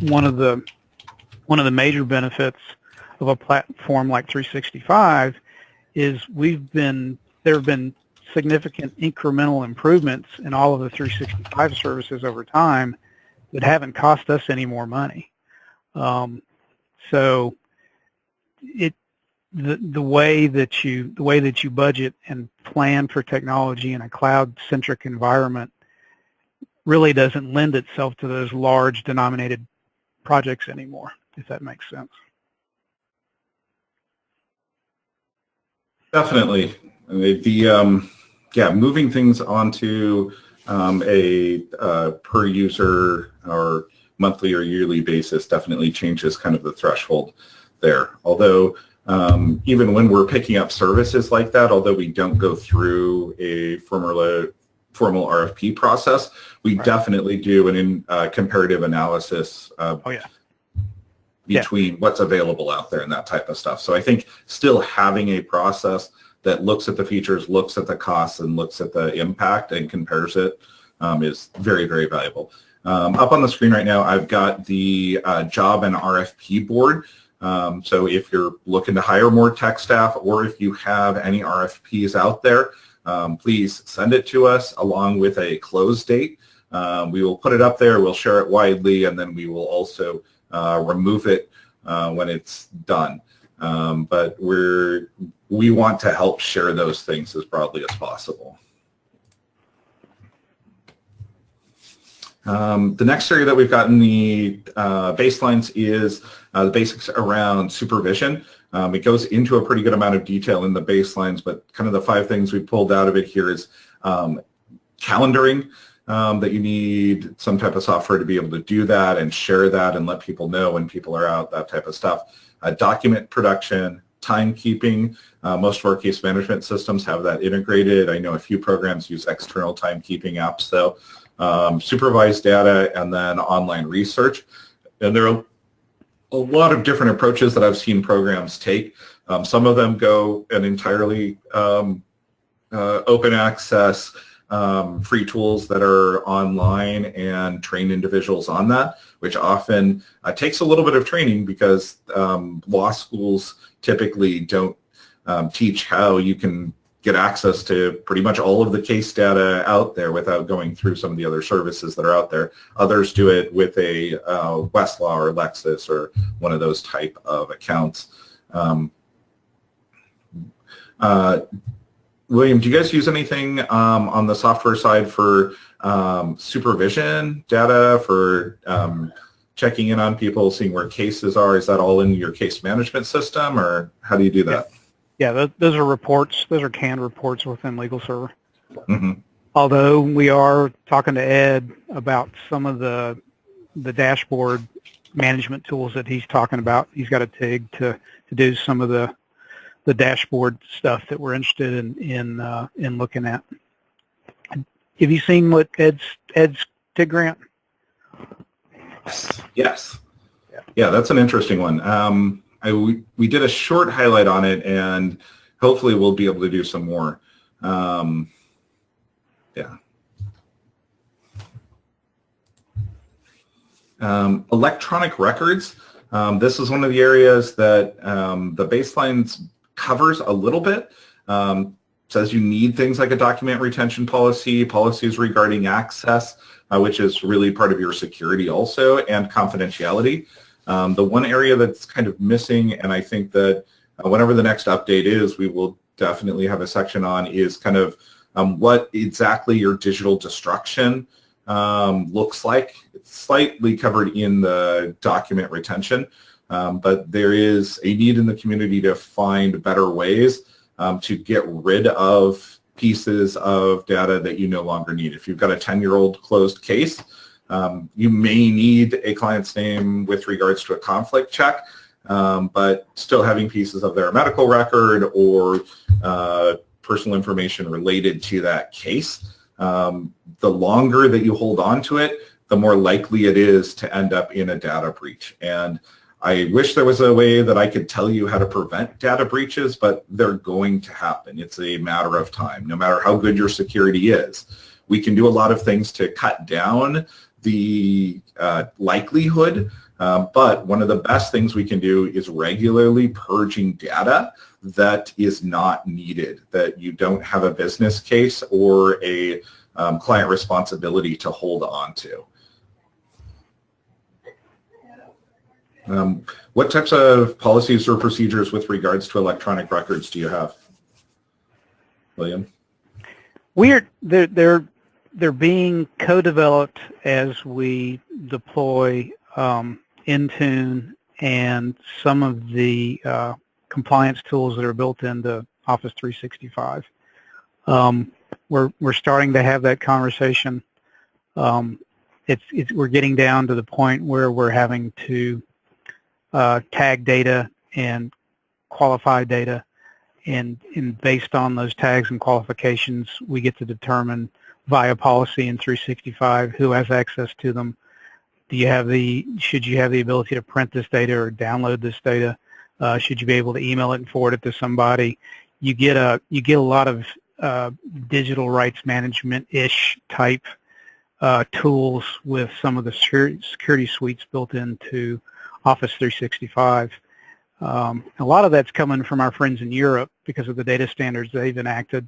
one of the one of the major benefits of a platform like 365 is we've been there have been significant incremental improvements in all of the 365 services over time that haven't cost us any more money. Um, so it the the way that you the way that you budget and plan for technology in a cloud centric environment really doesn't lend itself to those large denominated projects anymore, if that makes sense. Definitely. The um, yeah, moving things onto um, a uh, per user or monthly or yearly basis definitely changes kind of the threshold there. Although um, even when we're picking up services like that, although we don't go through a formula, formal RFP process, we right. definitely do an in, uh, comparative analysis uh, oh, yeah. between yeah. what's available out there and that type of stuff. So I think still having a process that looks at the features, looks at the costs, and looks at the impact and compares it um, is very, very valuable. Um, up on the screen right now, I've got the uh, job and RFP board. Um, so if you're looking to hire more tech staff or if you have any RFPs out there, um, please send it to us along with a close date. Um, we will put it up there, we'll share it widely, and then we will also uh, remove it uh, when it's done. Um, but we're we want to help share those things as broadly as possible. Um, the next area that we've got in the uh, baselines is uh, the basics around supervision. Um, it goes into a pretty good amount of detail in the baselines, but kind of the five things we pulled out of it here is um, calendaring, um, that you need some type of software to be able to do that and share that and let people know when people are out, that type of stuff. Uh, document production, timekeeping. Uh, most of our case management systems have that integrated. I know a few programs use external timekeeping apps though. Um, supervised data and then online research. And there are a lot of different approaches that I've seen programs take. Um, some of them go an entirely um, uh, open access um, free tools that are online and train individuals on that, which often uh, takes a little bit of training because um, law schools typically don't um, teach how you can get access to pretty much all of the case data out there without going through some of the other services that are out there. Others do it with a uh, Westlaw or Lexis or one of those type of accounts. Um, uh, William, do you guys use anything um, on the software side for um, supervision data, for um, checking in on people, seeing where cases are? Is that all in your case management system, or how do you do that? Yeah, those are reports. Those are canned reports within LegalServer. Mm-hmm. Although we are talking to Ed about some of the the dashboard management tools that he's talking about. He's got a TIG to, to do some of the the dashboard stuff that we're interested in in uh, in looking at. Have you seen what Ed's Ed's TIG grant? Yes. Yes. Yeah, yeah that's an interesting one. Um, I, we, we did a short highlight on it, and hopefully we'll be able to do some more. Um, yeah. Um, electronic records. Um, this is one of the areas that um, the baselines covers a little bit. Um, says you need things like a document retention policy, policies regarding access, uh, which is really part of your security also, and confidentiality. Um, the one area that's kind of missing, and I think that uh, whenever the next update is, we will definitely have a section on, is kind of um, what exactly your digital destruction um, looks like. It's slightly covered in the document retention. Um, but there is a need in the community to find better ways um, to get rid of pieces of data that you no longer need. If you've got a 10-year-old closed case, um, you may need a client's name with regards to a conflict check, um, but still having pieces of their medical record or uh, personal information related to that case, um, the longer that you hold on to it, the more likely it is to end up in a data breach. And I wish there was a way that I could tell you how to prevent data breaches, but they're going to happen. It's a matter of time, no matter how good your security is. We can do a lot of things to cut down the uh, likelihood, uh, but one of the best things we can do is regularly purging data that is not needed, that you don't have a business case or a um, client responsibility to hold on to. Um, what types of policies or procedures with regards to electronic records do you have, William? We're they're they're being co-developed as we deploy um, Intune and some of the uh, compliance tools that are built into Office 365. Um, we're we're starting to have that conversation. Um, it's, it's we're getting down to the point where we're having to uh, tag data and qualify data. And, and based on those tags and qualifications, we get to determine via policy in 365 who has access to them. Do you have the, should you have the ability to print this data or download this data? Uh, should you be able to email it and forward it to somebody? You get a, you get a lot of uh, digital rights management-ish type uh, tools with some of the security suites built into Office 365. Um, a lot of that's coming from our friends in Europe because of the data standards they've enacted.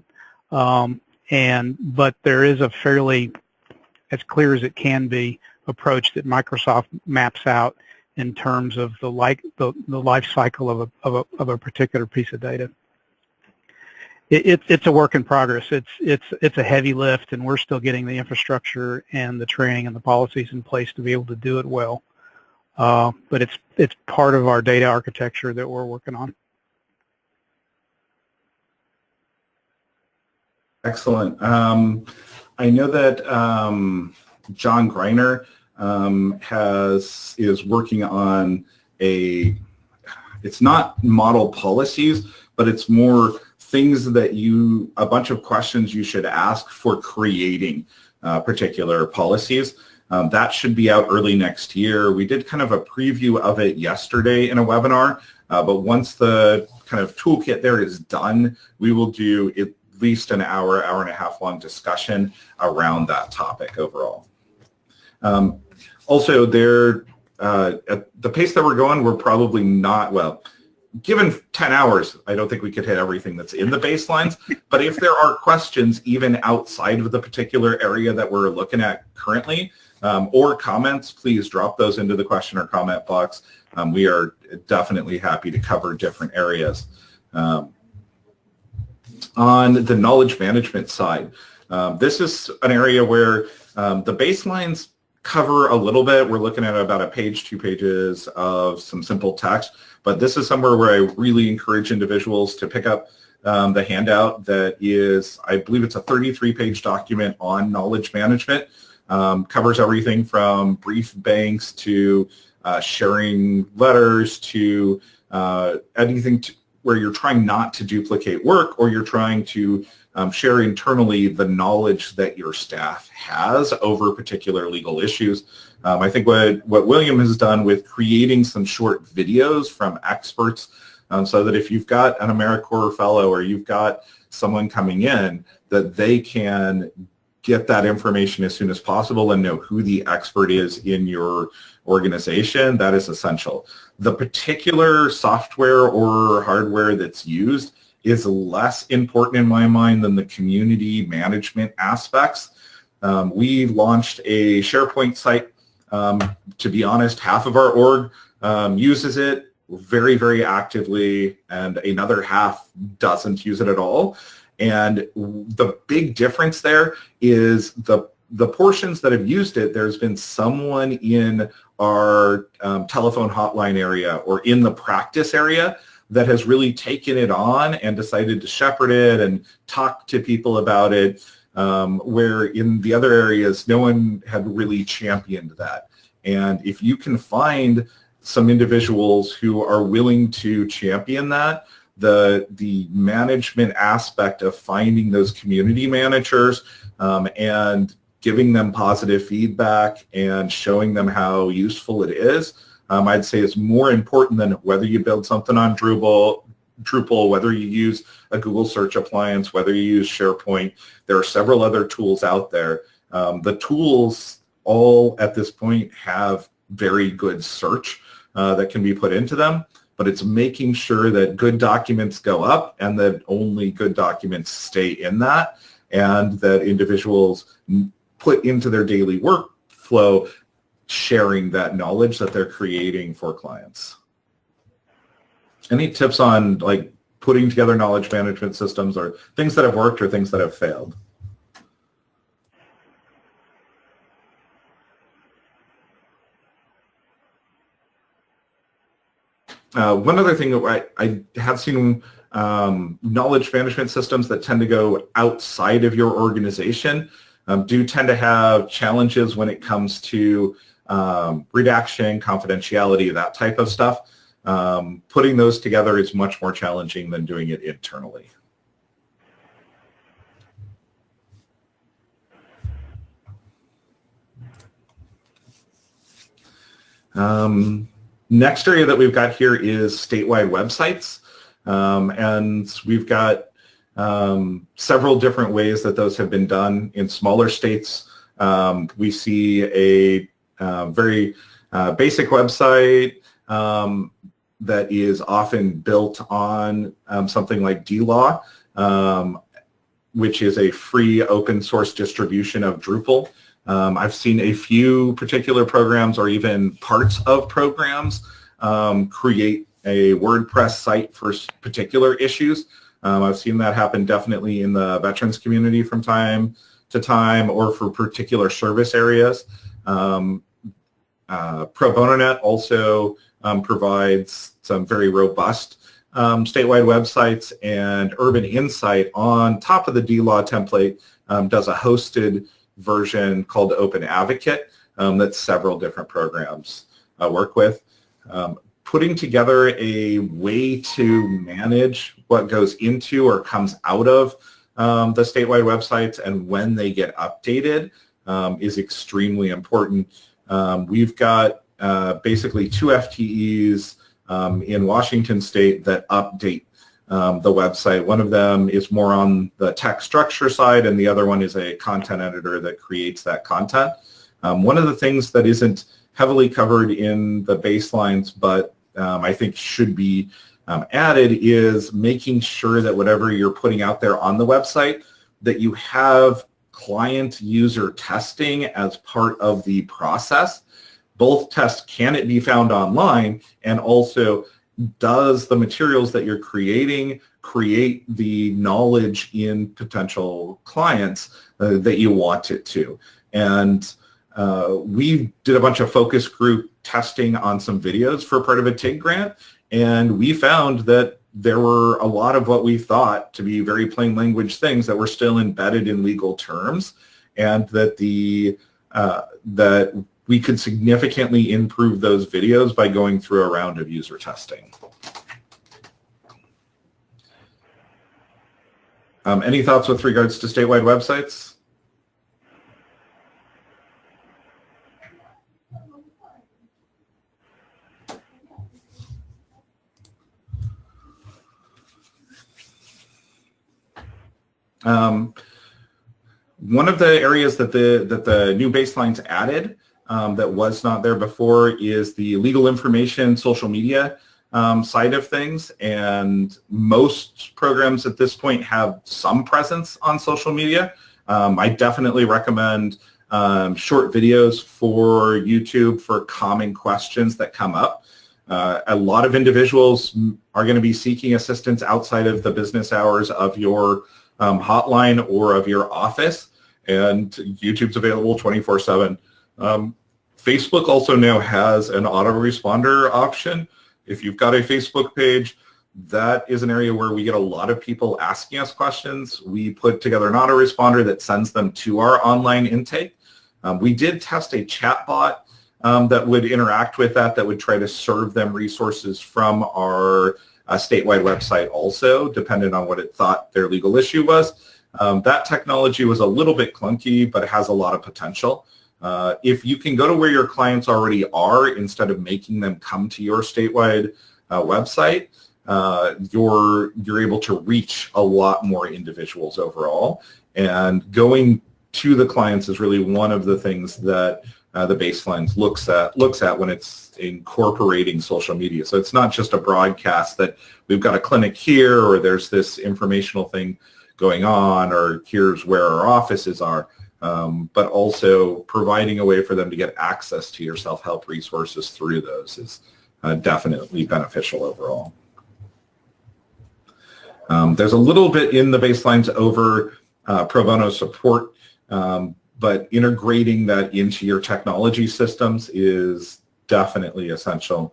Um, and but there is a fairly, as clear as it can be, approach that Microsoft maps out in terms of the like the, the life cycle of a, of a of a particular piece of data. It, it, it's a work in progress. It's it's it's a heavy lift, and we're still getting the infrastructure and the training and the policies in place to be able to do it well. Uh, but it's it's part of our data architecture that we're working on. Excellent. Um, I know that um, John Greiner um, has is working on a. It's not model policies, but it's more things that you a bunch of questions you should ask for creating uh, particular policies. Um, that should be out early next year. We did kind of a preview of it yesterday in a webinar, Uh, but once the kind of toolkit there is done, we will do at least an hour, hour and a half long discussion around that topic overall. Um, also, there, uh, at the pace that we're going, we're probably not, well, given 10 hours, I don't think we could hit everything that's in the baselines. But if there are questions even outside of the particular area that we're looking at currently, um, or comments, please drop those into the question or comment box. Um, we are definitely happy to cover different areas. Um, on the knowledge management side, um, this is an area where um, the baselines cover a little bit. We're looking at about a page, two pages of some simple text, but this is somewhere where I really encourage individuals to pick up um, the handout that is, I believe it's a 33-page document on knowledge management. Um, covers everything from brief banks to uh, sharing letters to uh, anything to, where you're trying not to duplicate work or you're trying to um, share internally the knowledge that your staff has over particular legal issues. Um, I think what, what William has done with creating some short videos from experts um, so that if you've got an AmeriCorps fellow or you've got someone coming in, that they can get that information as soon as possible and know who the expert is in your organization, that is essential. The particular software or hardware that's used is less important in my mind than the community management aspects. Um, we launched a SharePoint site. Um, to be honest, half of our org um, uses it very, very actively, and another half doesn't use it at all. And the big difference there is the the portions that have used it, there's been someone in our um, telephone hotline area or in the practice area that has really taken it on and decided to shepherd it and talk to people about it, um, where in the other areas, no one had really championed that. And if you can find some individuals who are willing to champion that, the, the management aspect of finding those community managers um, and giving them positive feedback and showing them how useful it is, um, I'd say is more important than whether you build something on Drupal, Drupal, whether you use a Google search appliance, whether you use SharePoint. There are several other tools out there. Um, the tools all at this point have very good search uh, that can be put into them, but it's making sure that good documents go up and that only good documents stay in that and that individuals put into their daily workflow sharing that knowledge that they're creating for clients. Any tips on like putting together knowledge management systems or things that have worked or things that have failed? Uh, one other thing I, I have seen um, knowledge management systems that tend to go outside of your organization um, do tend to have challenges when it comes to um, redaction, confidentiality, that type of stuff. Um, putting those together is much more challenging than doing it internally. Um, next area that we've got here is statewide websites. Um, and we've got um, several different ways that those have been done in smaller states. Um, we see a uh, very uh, basic website um, that is often built on um, something like DLaw, um, which is a free open source distribution of Drupal. Um, I've seen a few particular programs or even parts of programs create a WordPress site for particular issues. Um, I've seen that happen definitely in the veterans community from time to time or for particular service areas. Um, uh, Pro Bono Net also um, provides some very robust um, statewide websites and Urban Insight on top of the DLaw template um, does a hosted version called Open Advocate um, that several different programs uh, work with. Putting together a way to manage what goes into or comes out of um, the statewide websites and when they get updated um, is extremely important. Um, we've got uh, basically two FTEs um, in Washington State that update um, the website. One of them is more on the text structure side, and the other one is a content editor that creates that content. Um, one of the things that isn't heavily covered in the baselines, but um, I think should be um, added is making sure that whatever you're putting out there on the website, that you have client user testing as part of the process. Both tests can it be found online and also does the materials that you're creating create the knowledge in potential clients uh, that you want it to. And uh, we did a bunch of focus group testing on some videos for part of a TIG grant, and we found that there were a lot of what we thought to be very plain language things that were still embedded in legal terms, and that the uh, that we could significantly improve those videos by going through a round of user testing. Um, any thoughts with regards to statewide websites? Um, one of the areas that the that the new baselines added um, that was not there before is the legal information social media um, side of things. And most programs at this point have some presence on social media. Um, I definitely recommend um, short videos for YouTube for common questions that come up. Uh, a lot of individuals are going to be seeking assistance outside of the business hours of your um, hotline or of your office, and YouTube's available 24-7. Um, Facebook also now has an autoresponder option. If you've got a Facebook page, that is an area where we get a lot of people asking us questions. We put together an autoresponder that sends them to our online intake. Um, we did test a chatbot um, that would interact with that, that would try to serve them resources from our uh, statewide website also, depending on what it thought their legal issue was. Um, that technology was a little bit clunky, but it has a lot of potential. Uh, if you can go to where your clients already are instead of making them come to your statewide uh, website, uh, you're you're able to reach a lot more individuals overall. And going to the clients is really one of the things that uh, the baselines looks at looks at when it's incorporating social media. So it's not just a broadcast that we've got a clinic here or there's this informational thing going on or here's where our offices are, um, but also providing a way for them to get access to your self-help resources through those is uh, definitely beneficial overall. Um, there's a little bit in the baselines over uh, pro bono support, um, but integrating that into your technology systems is definitely essential.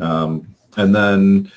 Um, and then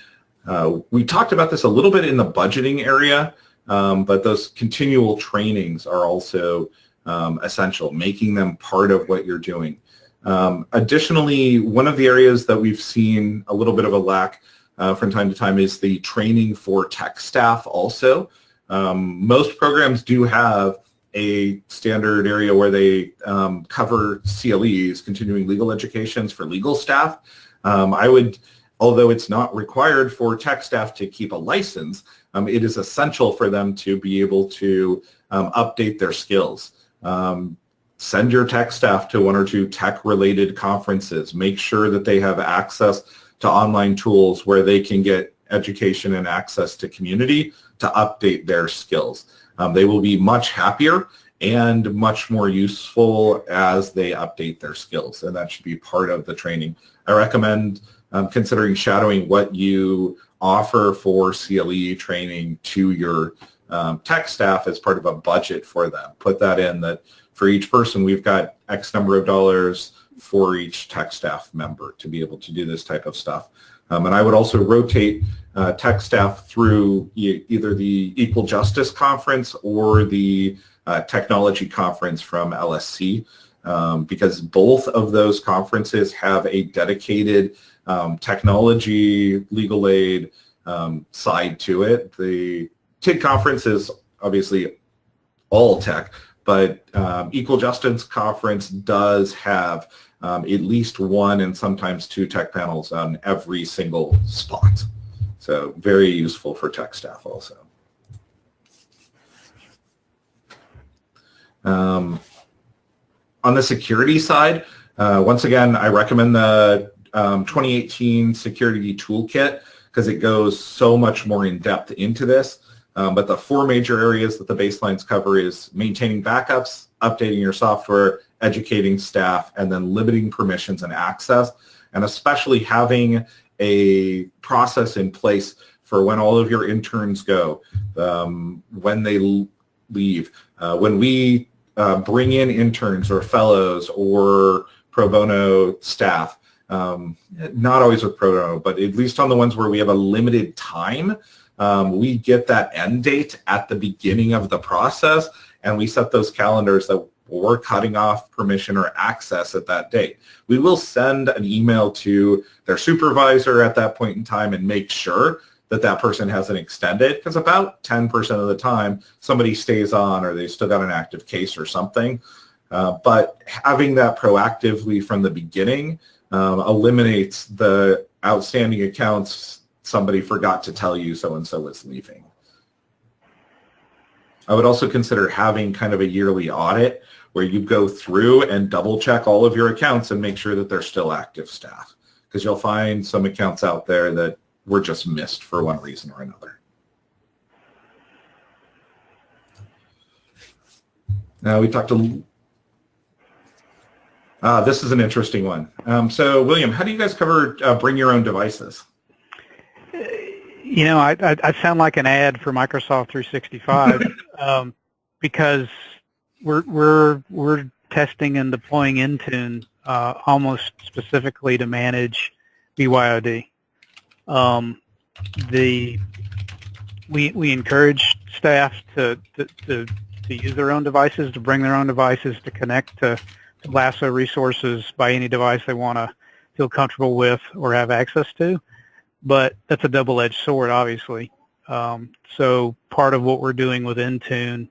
uh, we talked about this a little bit in the budgeting area, um, but those continual trainings are also um, essential, making them part of what you're doing. Um, additionally, one of the areas that we've seen a little bit of a lack uh, from time to time is the training for tech staff also. Um, most programs do have a standard area where they um, cover CLEs, continuing legal educations for legal staff. Um, I would, although it's not required for tech staff to keep a license, um, it is essential for them to be able to um, update their skills. Um, send your tech staff to one or two tech-related conferences. Make sure that they have access to online tools where they can get education and access to community to update their skills. Um, they will be much happier and much more useful as they update their skills, and that should be part of the training. I recommend um, considering shadowing what you offer for CLE training to your um, tech staff as part of a budget for them. Put that in that for each person we've got X number of dollars for each tech staff member to be able to do this type of stuff. Um, and I would also rotate uh, tech staff through e either the Equal Justice Conference or the uh, Technology Conference from LSC um, because both of those conferences have a dedicated um, technology, legal aid um, side to it. The TIG conference is obviously all tech, but um, Equal Justice Conference does have um, at least one and sometimes two tech panels on every single spot. So very useful for tech staff also. Um, on the security side, uh, once again, I recommend the um, 2018 Security Toolkit because it goes so much more in depth into this. Um, but the four major areas that the baselines cover is maintaining backups, updating your software, educating staff, and then limiting permissions and access, and especially having a process in place for when all of your interns go, um, when they leave. Uh, when we uh, bring in interns or fellows or pro bono staff, um, not always with pro bono, but at least on the ones where we have a limited time, um, we get that end date at the beginning of the process and we set those calendars that we're cutting off permission or access at that date. We will send an email to their supervisor at that point in time and make sure that that person hasn't extended because about 10% of the time somebody stays on or they've still got an active case or something. Uh, but having that proactively from the beginning um, eliminates the outstanding accounts somebody forgot to tell you so-and-so was leaving. I would also consider having kind of a yearly audit where you go through and double check all of your accounts and make sure that they're still active staff because you'll find some accounts out there that were just missed for one reason or another. Now we talked to, uh, this is an interesting one. Um, so William, how do you guys cover uh, bring your own devices? You know, I, I, I sound like an ad for Microsoft 365 um, because we're we're we're testing and deploying Intune uh, almost specifically to manage BYOD. Um, the we we encourage staff to, to, to to use their own devices, to bring their own devices, to connect to, to LASO resources by any device they want to feel comfortable with or have access to but that's a double-edged sword, obviously. Um, so part of what we're doing with Intune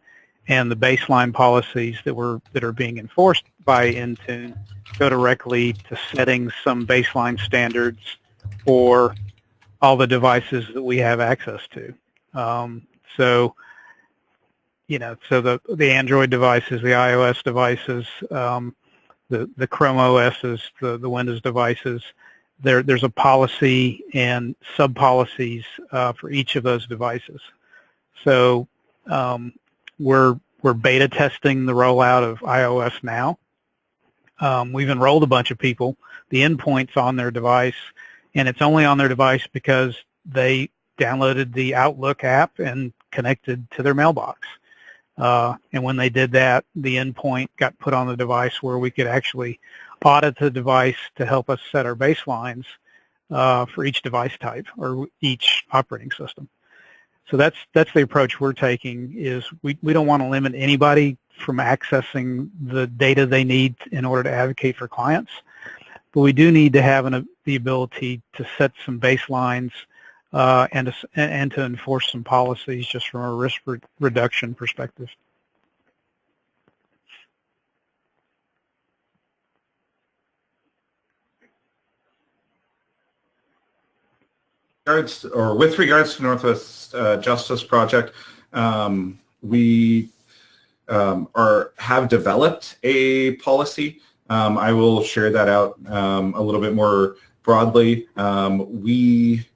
and the baseline policies that were that are being enforced by Intune go directly to setting some baseline standards for all the devices that we have access to. Um, so, you know, so the the Android devices, the iOS devices, um, the the Chrome OSs, the the Windows devices, there, there's a policy and sub-policies uh, for each of those devices. So um, we're, we're beta testing the rollout of iOS now. Um, we've enrolled a bunch of people. The endpoint's on their device, and it's only on their device because they downloaded the Outlook app and connected to their mailbox. Uh, and when they did that, the endpoint got put on the device where we could actually audit the device to help us set our baselines uh, for each device type or each operating system. So that's that's the approach we're taking is we, we don't want to limit anybody from accessing the data they need in order to advocate for clients, but we do need to have an, the ability to set some baselines uh, and, to, and to enforce some policies just from a risk re reduction perspective. Regards or with regards to Northwest uh, Justice Project, um, we um, are have developed a policy. Um, I will share that out um, a little bit more broadly. Um, we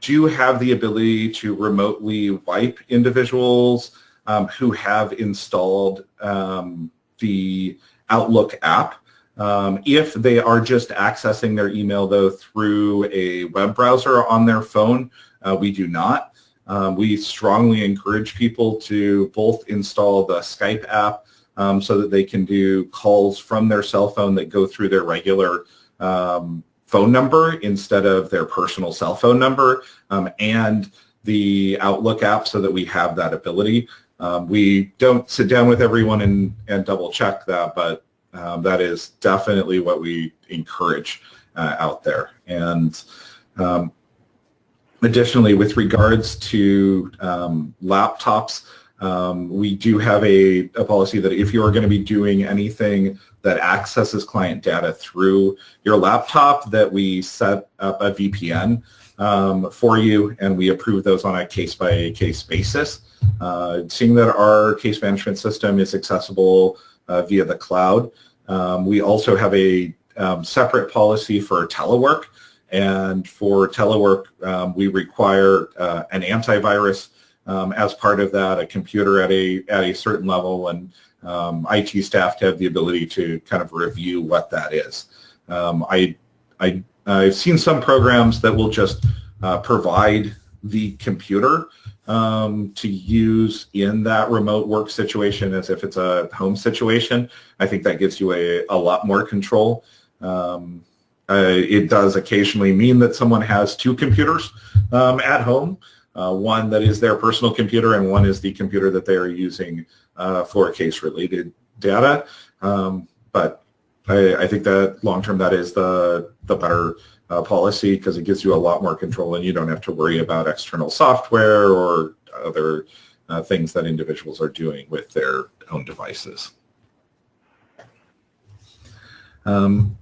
do have the ability to remotely wipe individuals um, who have installed the Outlook app. Um, if they are just accessing their email, though, through a web browser on their phone, uh, we do not. Um, we strongly encourage people to both install the Skype app um, so that they can do calls from their cell phone that go through their regular um, phone number instead of their personal cell phone number um, and the Outlook app so that we have that ability. Um, we don't sit down with everyone and, and double check that, but um, that is definitely what we encourage uh, out there. And um, additionally, with regards to um, laptops, Um, we do have a, a policy that if you are going to be doing anything that accesses client data through your laptop, that we set up a VPN um, for you, and we approve those on a case-by-case basis. Uh, seeing that our case management system is accessible via the cloud, um, we also have a um, separate policy for telework. And for telework, um, we require uh, an antivirus um, as part of that, a computer at a at a certain level, and um, IT staff to have the ability to kind of review what that is. Um, I, I, I've seen some programs that will just uh, provide the computer um, to use in that remote work situation as if it's a home situation. I think that gives you a, a lot more control. Um, uh, it does occasionally mean that someone has two computers um, at home, uh, one that is their personal computer and one is the computer that they are using uh, for case-related data. Um, but I, I, think that long-term that is the, the better uh, policy because it gives you a lot more control and you don't have to worry about external software or other uh, things that individuals are doing with their own devices. Um,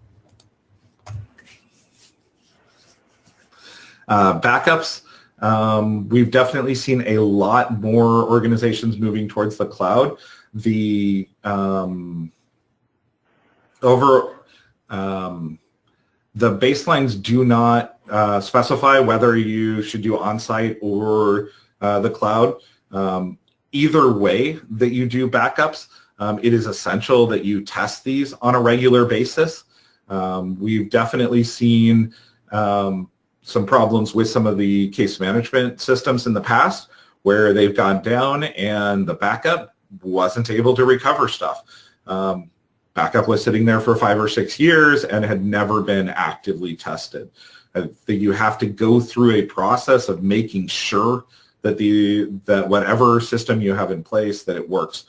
uh, backups. Um, we've definitely seen a lot more organizations moving towards the cloud. The um, over um, the baselines do not uh, specify whether you should do on-site or uh, the cloud. Um, either way that you do backups, um, it is essential that you test these on a regular basis. Um, we've definitely seen um, some problems with some of the case management systems in the past where they've gone down and the backup wasn't able to recover stuff. Um, backup was sitting there for five or six years and had never been actively tested. I think you have to go through a process of making sure that the that whatever system you have in place that it works.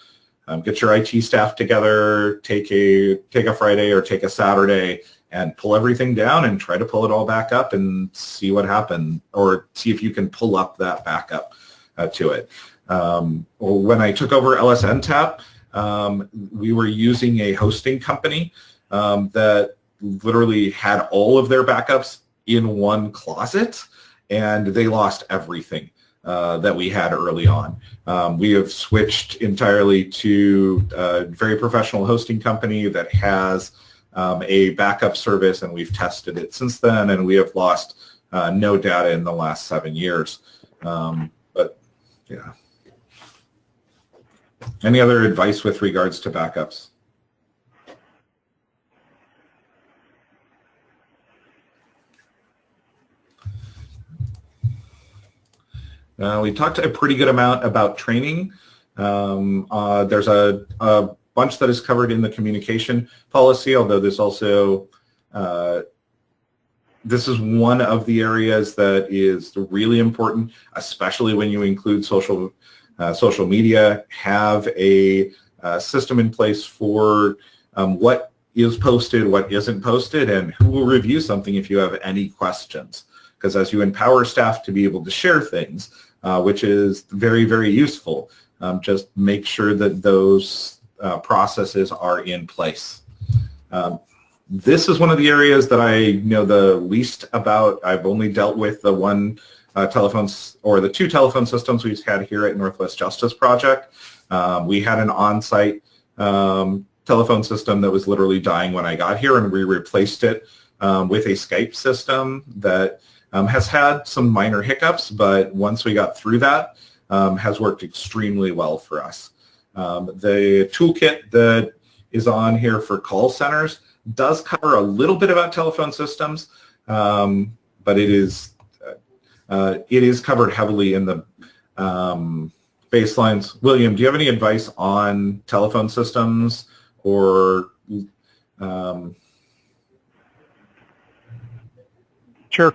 Um, get your IT staff together, take a take a Friday or take a Saturday and pull everything down and try to pull it all back up and see what happened or see if you can pull up that backup uh, to it. Um, when I took over LSNTAP, um, we were using a hosting company um, that literally had all of their backups in one closet and they lost everything. Uh, that we had early on. Um, we have switched entirely to a very professional hosting company that has um, a backup service and we've tested it since then and we have lost uh, no data in the last seven years. Um, but yeah. Any other advice with regards to backups? Uh, we talked a pretty good amount about training. Um, uh, there's a, a, bunch that is covered in the communication policy, although there's also, uh, this is one of the areas that is really important, especially when you include social, social media, have a uh, system in place for um, what is posted, what isn't posted, and who will review something if you have any questions. Because as you empower staff to be able to share things, uh, which is very, very useful, um, just make sure that those uh, processes are in place. Um, this is one of the areas that I know the least about. I've only dealt with the one uh, telephones or the two telephone systems we've had here at Northwest Justice Project. Um, we had an on-site um, telephone system that was literally dying when I got here and we replaced it um, with a Skype system that um, has had some minor hiccups, but once we got through that, um, has worked extremely well for us. Um, the toolkit that is on here for call centers does cover a little bit about telephone systems, but it is uh, it is covered heavily in the um, baselines. William, do you have any advice on telephone systems or? Um... Sure.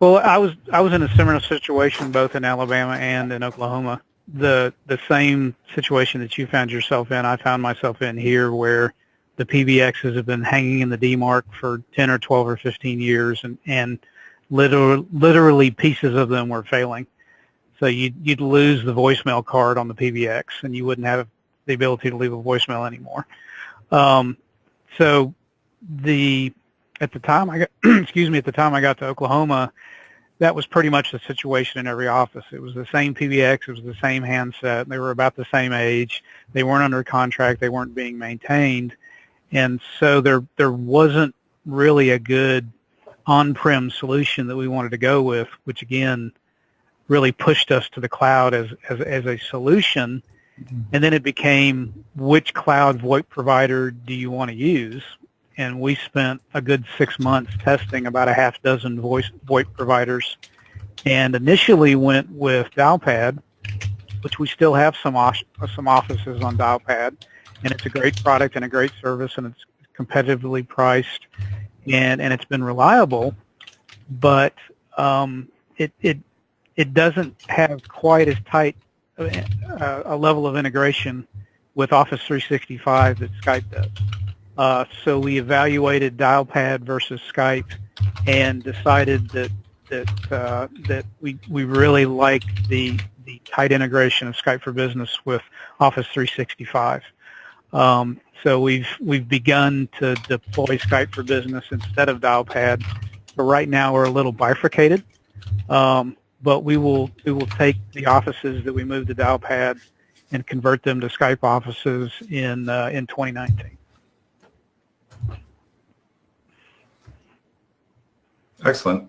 Well, I was I was in a similar situation both in Alabama and in Oklahoma the the same situation that you found yourself in, I found myself in here, where the PBXs have been hanging in the demarc for 10 or 12 or 15 years, and and literally, literally pieces of them were failing. So you'd, you'd lose the voicemail card on the PBX and you wouldn't have the ability to leave a voicemail anymore. Um, so the at the time I got excuse me at the time I got to Oklahoma, that was pretty much the situation in every office. It was the same PBX, it was the same handset. They were about the same age. They weren't under contract. They weren't being maintained, and so there there wasn't really a good on-prem solution that we wanted to go with, which again really pushed us to the cloud as as, as a solution. Mm-hmm. And then it became which cloud VoIP provider do you want to use? and we spent a good six months testing about a half dozen voice VoIP providers, and initially went with Dialpad, which we still have some some offices on Dialpad, and it's a great product and a great service, and it's competitively priced, and and it's been reliable, but um, it it it doesn't have quite as tight uh, a level of integration with Office 365 that Skype does. Uh, so we evaluated Dialpad versus Skype and decided that that uh, that we we really like the the tight integration of Skype for Business with Office 365. Um, so we've we've begun to deploy Skype for Business instead of Dialpad. But right now we're a little bifurcated. Um, but we will we will take the offices that we moved to Dialpad and convert them to Skype offices in uh, in 2019. Excellent.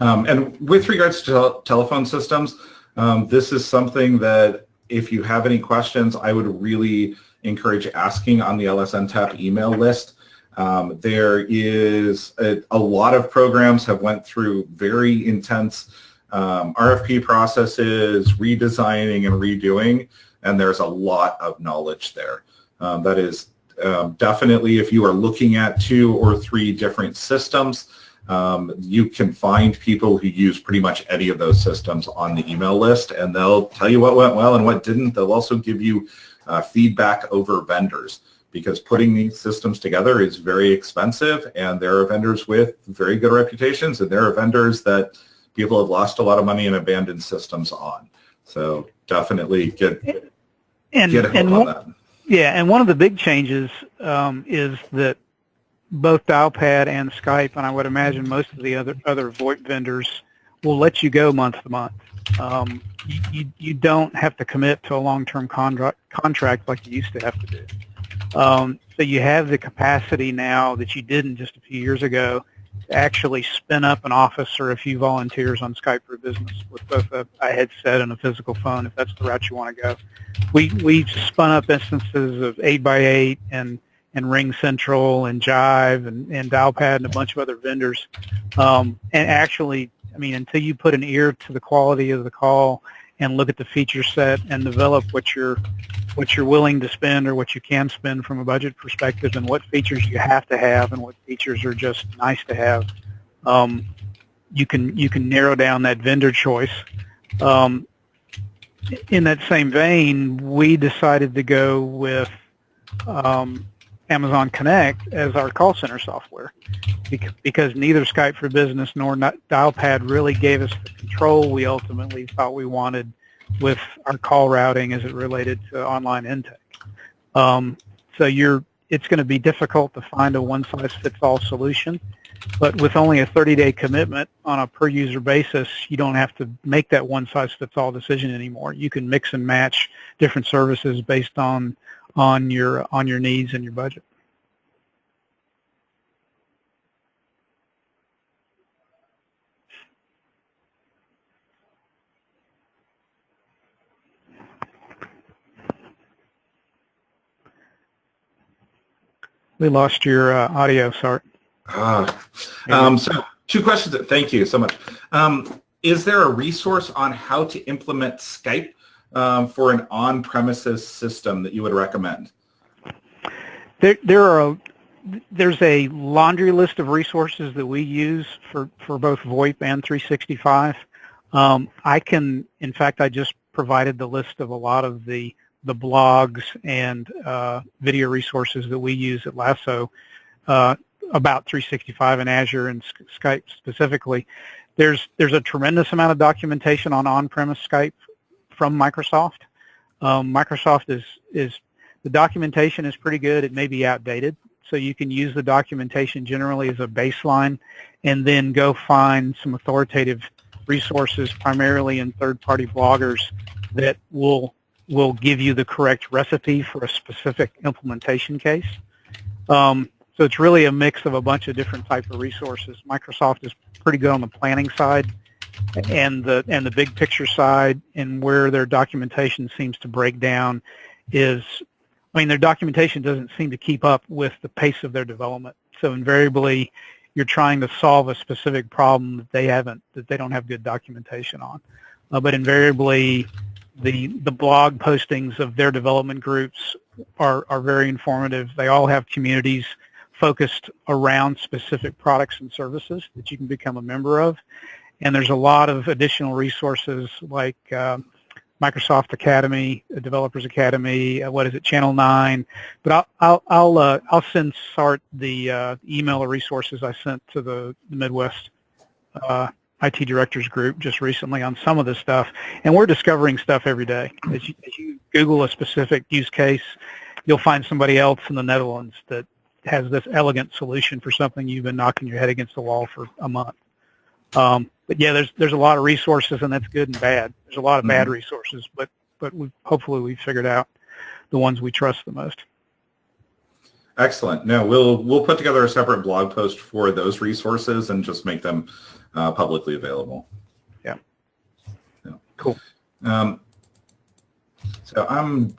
Um, and with regards to telephone systems, um, this is something that if you have any questions, I would really encourage asking on the LSNTAP email list. Um, there is a, a, lot of programs have went through very intense um, RFP processes, redesigning and redoing, and there's a lot of knowledge there. Um, that is um, definitely if you are looking at two or three different systems, um, you can find people who use pretty much any of those systems on the email list and they'll tell you what went well and what didn't. They'll also give you uh, feedback over vendors because putting these systems together is very expensive and there are vendors with very good reputations and there are vendors that people have lost a lot of money and abandoned systems on. So definitely get, and, get a hold on that yeah, and one of the big changes um, is that both Dialpad and Skype, and I would imagine most of the other other VoIP vendors, will let you go month to month. Um, you, you don't have to commit to a long-term contract contract like you used to have to do. Um, so you have the capacity now that you didn't just a few years ago to actually spin up an office or a few volunteers on Skype for Business with both a, a, headset and a physical phone if that's the route you want to go. We we spun up instances of 8x8 and and RingCentral and Jive and, and Dialpad and a bunch of other vendors. Um, and actually, I mean, until you put an ear to the quality of the call and look at the feature set and develop what you're what you're willing to spend or what you can spend from a budget perspective and what features you have to have and what features are just nice to have. Um, you can you can narrow down that vendor choice. Um, in that same vein, we decided to go with um, Amazon Connect as our call center software because neither Skype for Business nor Dialpad really gave us the control we ultimately thought we wanted with our call routing as it related to online intake. Um, so you're, it's going to be difficult to find a one-size-fits-all solution, but with only a 30-day commitment on a per-user basis, you don't have to make that one-size-fits-all decision anymore. You can mix and match different services based on on your on your needs and your budget. We lost your uh, audio, sorry. Uh, um, so two questions. Thank you so much. Um, is there a resource on how to implement Skype um, for an on-premises system that you would recommend? There, there are a, there's a laundry list of resources that we use for, for both VoIP and 365. Um, I can, in fact, I just provided the list of a lot of the the blogs and uh, video resources that we use at LASO uh, about 365 and Azure and Skype specifically. there's there's a tremendous amount of documentation on on-premise Skype from Microsoft. Um, Microsoft is is the documentation is pretty good. It may be outdated, so you can use the documentation generally as a baseline, and then go find some authoritative resources, primarily in third-party bloggers, that will will give you the correct recipe for a specific implementation case. Um, so it's really a mix of a bunch of different type of resources. Microsoft is pretty good on the planning side and the and the big picture side and where their documentation seems to break down is I mean their documentation doesn't seem to keep up with the pace of their development. So invariably you're trying to solve a specific problem that they haven't that they don't have good documentation on. Uh, but invariably the the blog postings of their development groups are, are very informative. They all have communities focused around specific products and services that you can become a member of. And there's a lot of additional resources like uh, Microsoft Academy, Developers Academy, uh, what is it, Channel 9. But I'll, I'll, I'll, uh, I'll send Sart the uh, email of resources I sent to the, the Midwest uh, IT Directors Group just recently on some of this stuff. And we're discovering stuff every day. As you, as you Google a specific use case, you'll find somebody else in the Netherlands that has this elegant solution for something you've been knocking your head against the wall for a month. Um, but yeah, there's there's a lot of resources, and that's good and bad. There's a lot of mm-hmm. bad resources, but but we hopefully we've figured out the ones we trust the most. Excellent. No, we'll we'll put together a separate blog post for those resources and just make them uh, publicly available. Yeah. yeah. Cool. Um, so I'm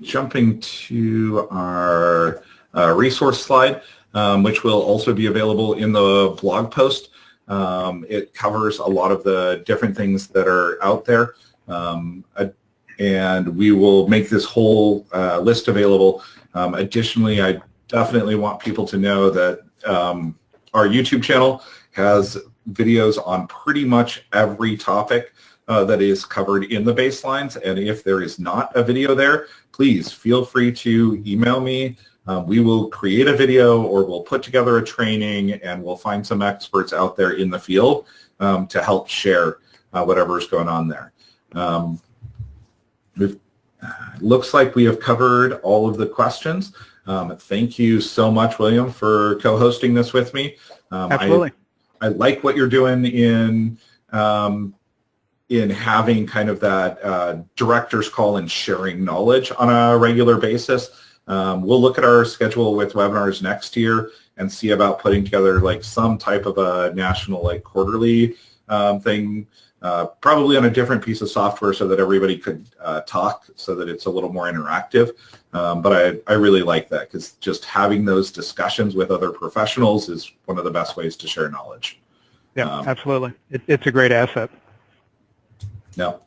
jumping to our uh, resource slide, um, which will also be available in the blog post. Um, it covers a lot of the different things that are out there. Um, and we will make this whole uh, list available. Um, additionally, I definitely want people to know that um, our YouTube channel has videos on pretty much every topic uh, that is covered in the baselines. And if there is not a video there, please feel free to email me um, we will create a video or we'll put together a training and we'll find some experts out there in the field um, to help share uh, whatever's going on there. Um, it looks like we have covered all of the questions. Um, thank you so much, William, for co-hosting this with me. Um, Absolutely. I, I, like what you're doing in um, in having kind of that uh, director's call and sharing knowledge on a regular basis. Um, we'll look at our schedule with webinars next year and see about putting together like some type of a national like quarterly um, thing, uh, probably on a different piece of software so that everybody could uh, talk so that it's a little more interactive. Um, but I, I really like that because just having those discussions with other professionals is one of the best ways to share knowledge. Yeah, um, absolutely. It, it's a great asset. No.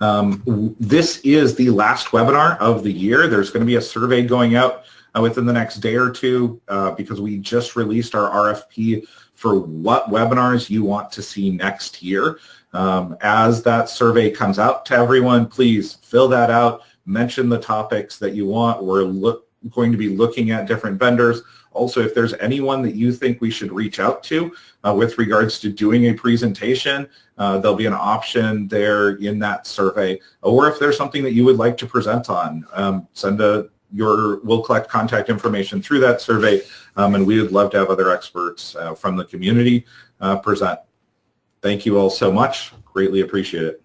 Um, this is the last webinar of the year. There's going to be a survey going out uh, within the next day or two uh, because we just released our RFP for what webinars you want to see next year. Um, as that survey comes out to everyone, please fill that out, mention the topics that you want. We're going to be looking at different vendors. Also, if there's anyone that you think we should reach out to uh, with regards to doing a presentation, uh, there'll be an option there in that survey. Or if there's something that you would like to present on, um, send a your, we'll collect contact information through that survey, um, and we would love to have other experts uh, from the community uh, present. Thank you all so much. Greatly appreciate it.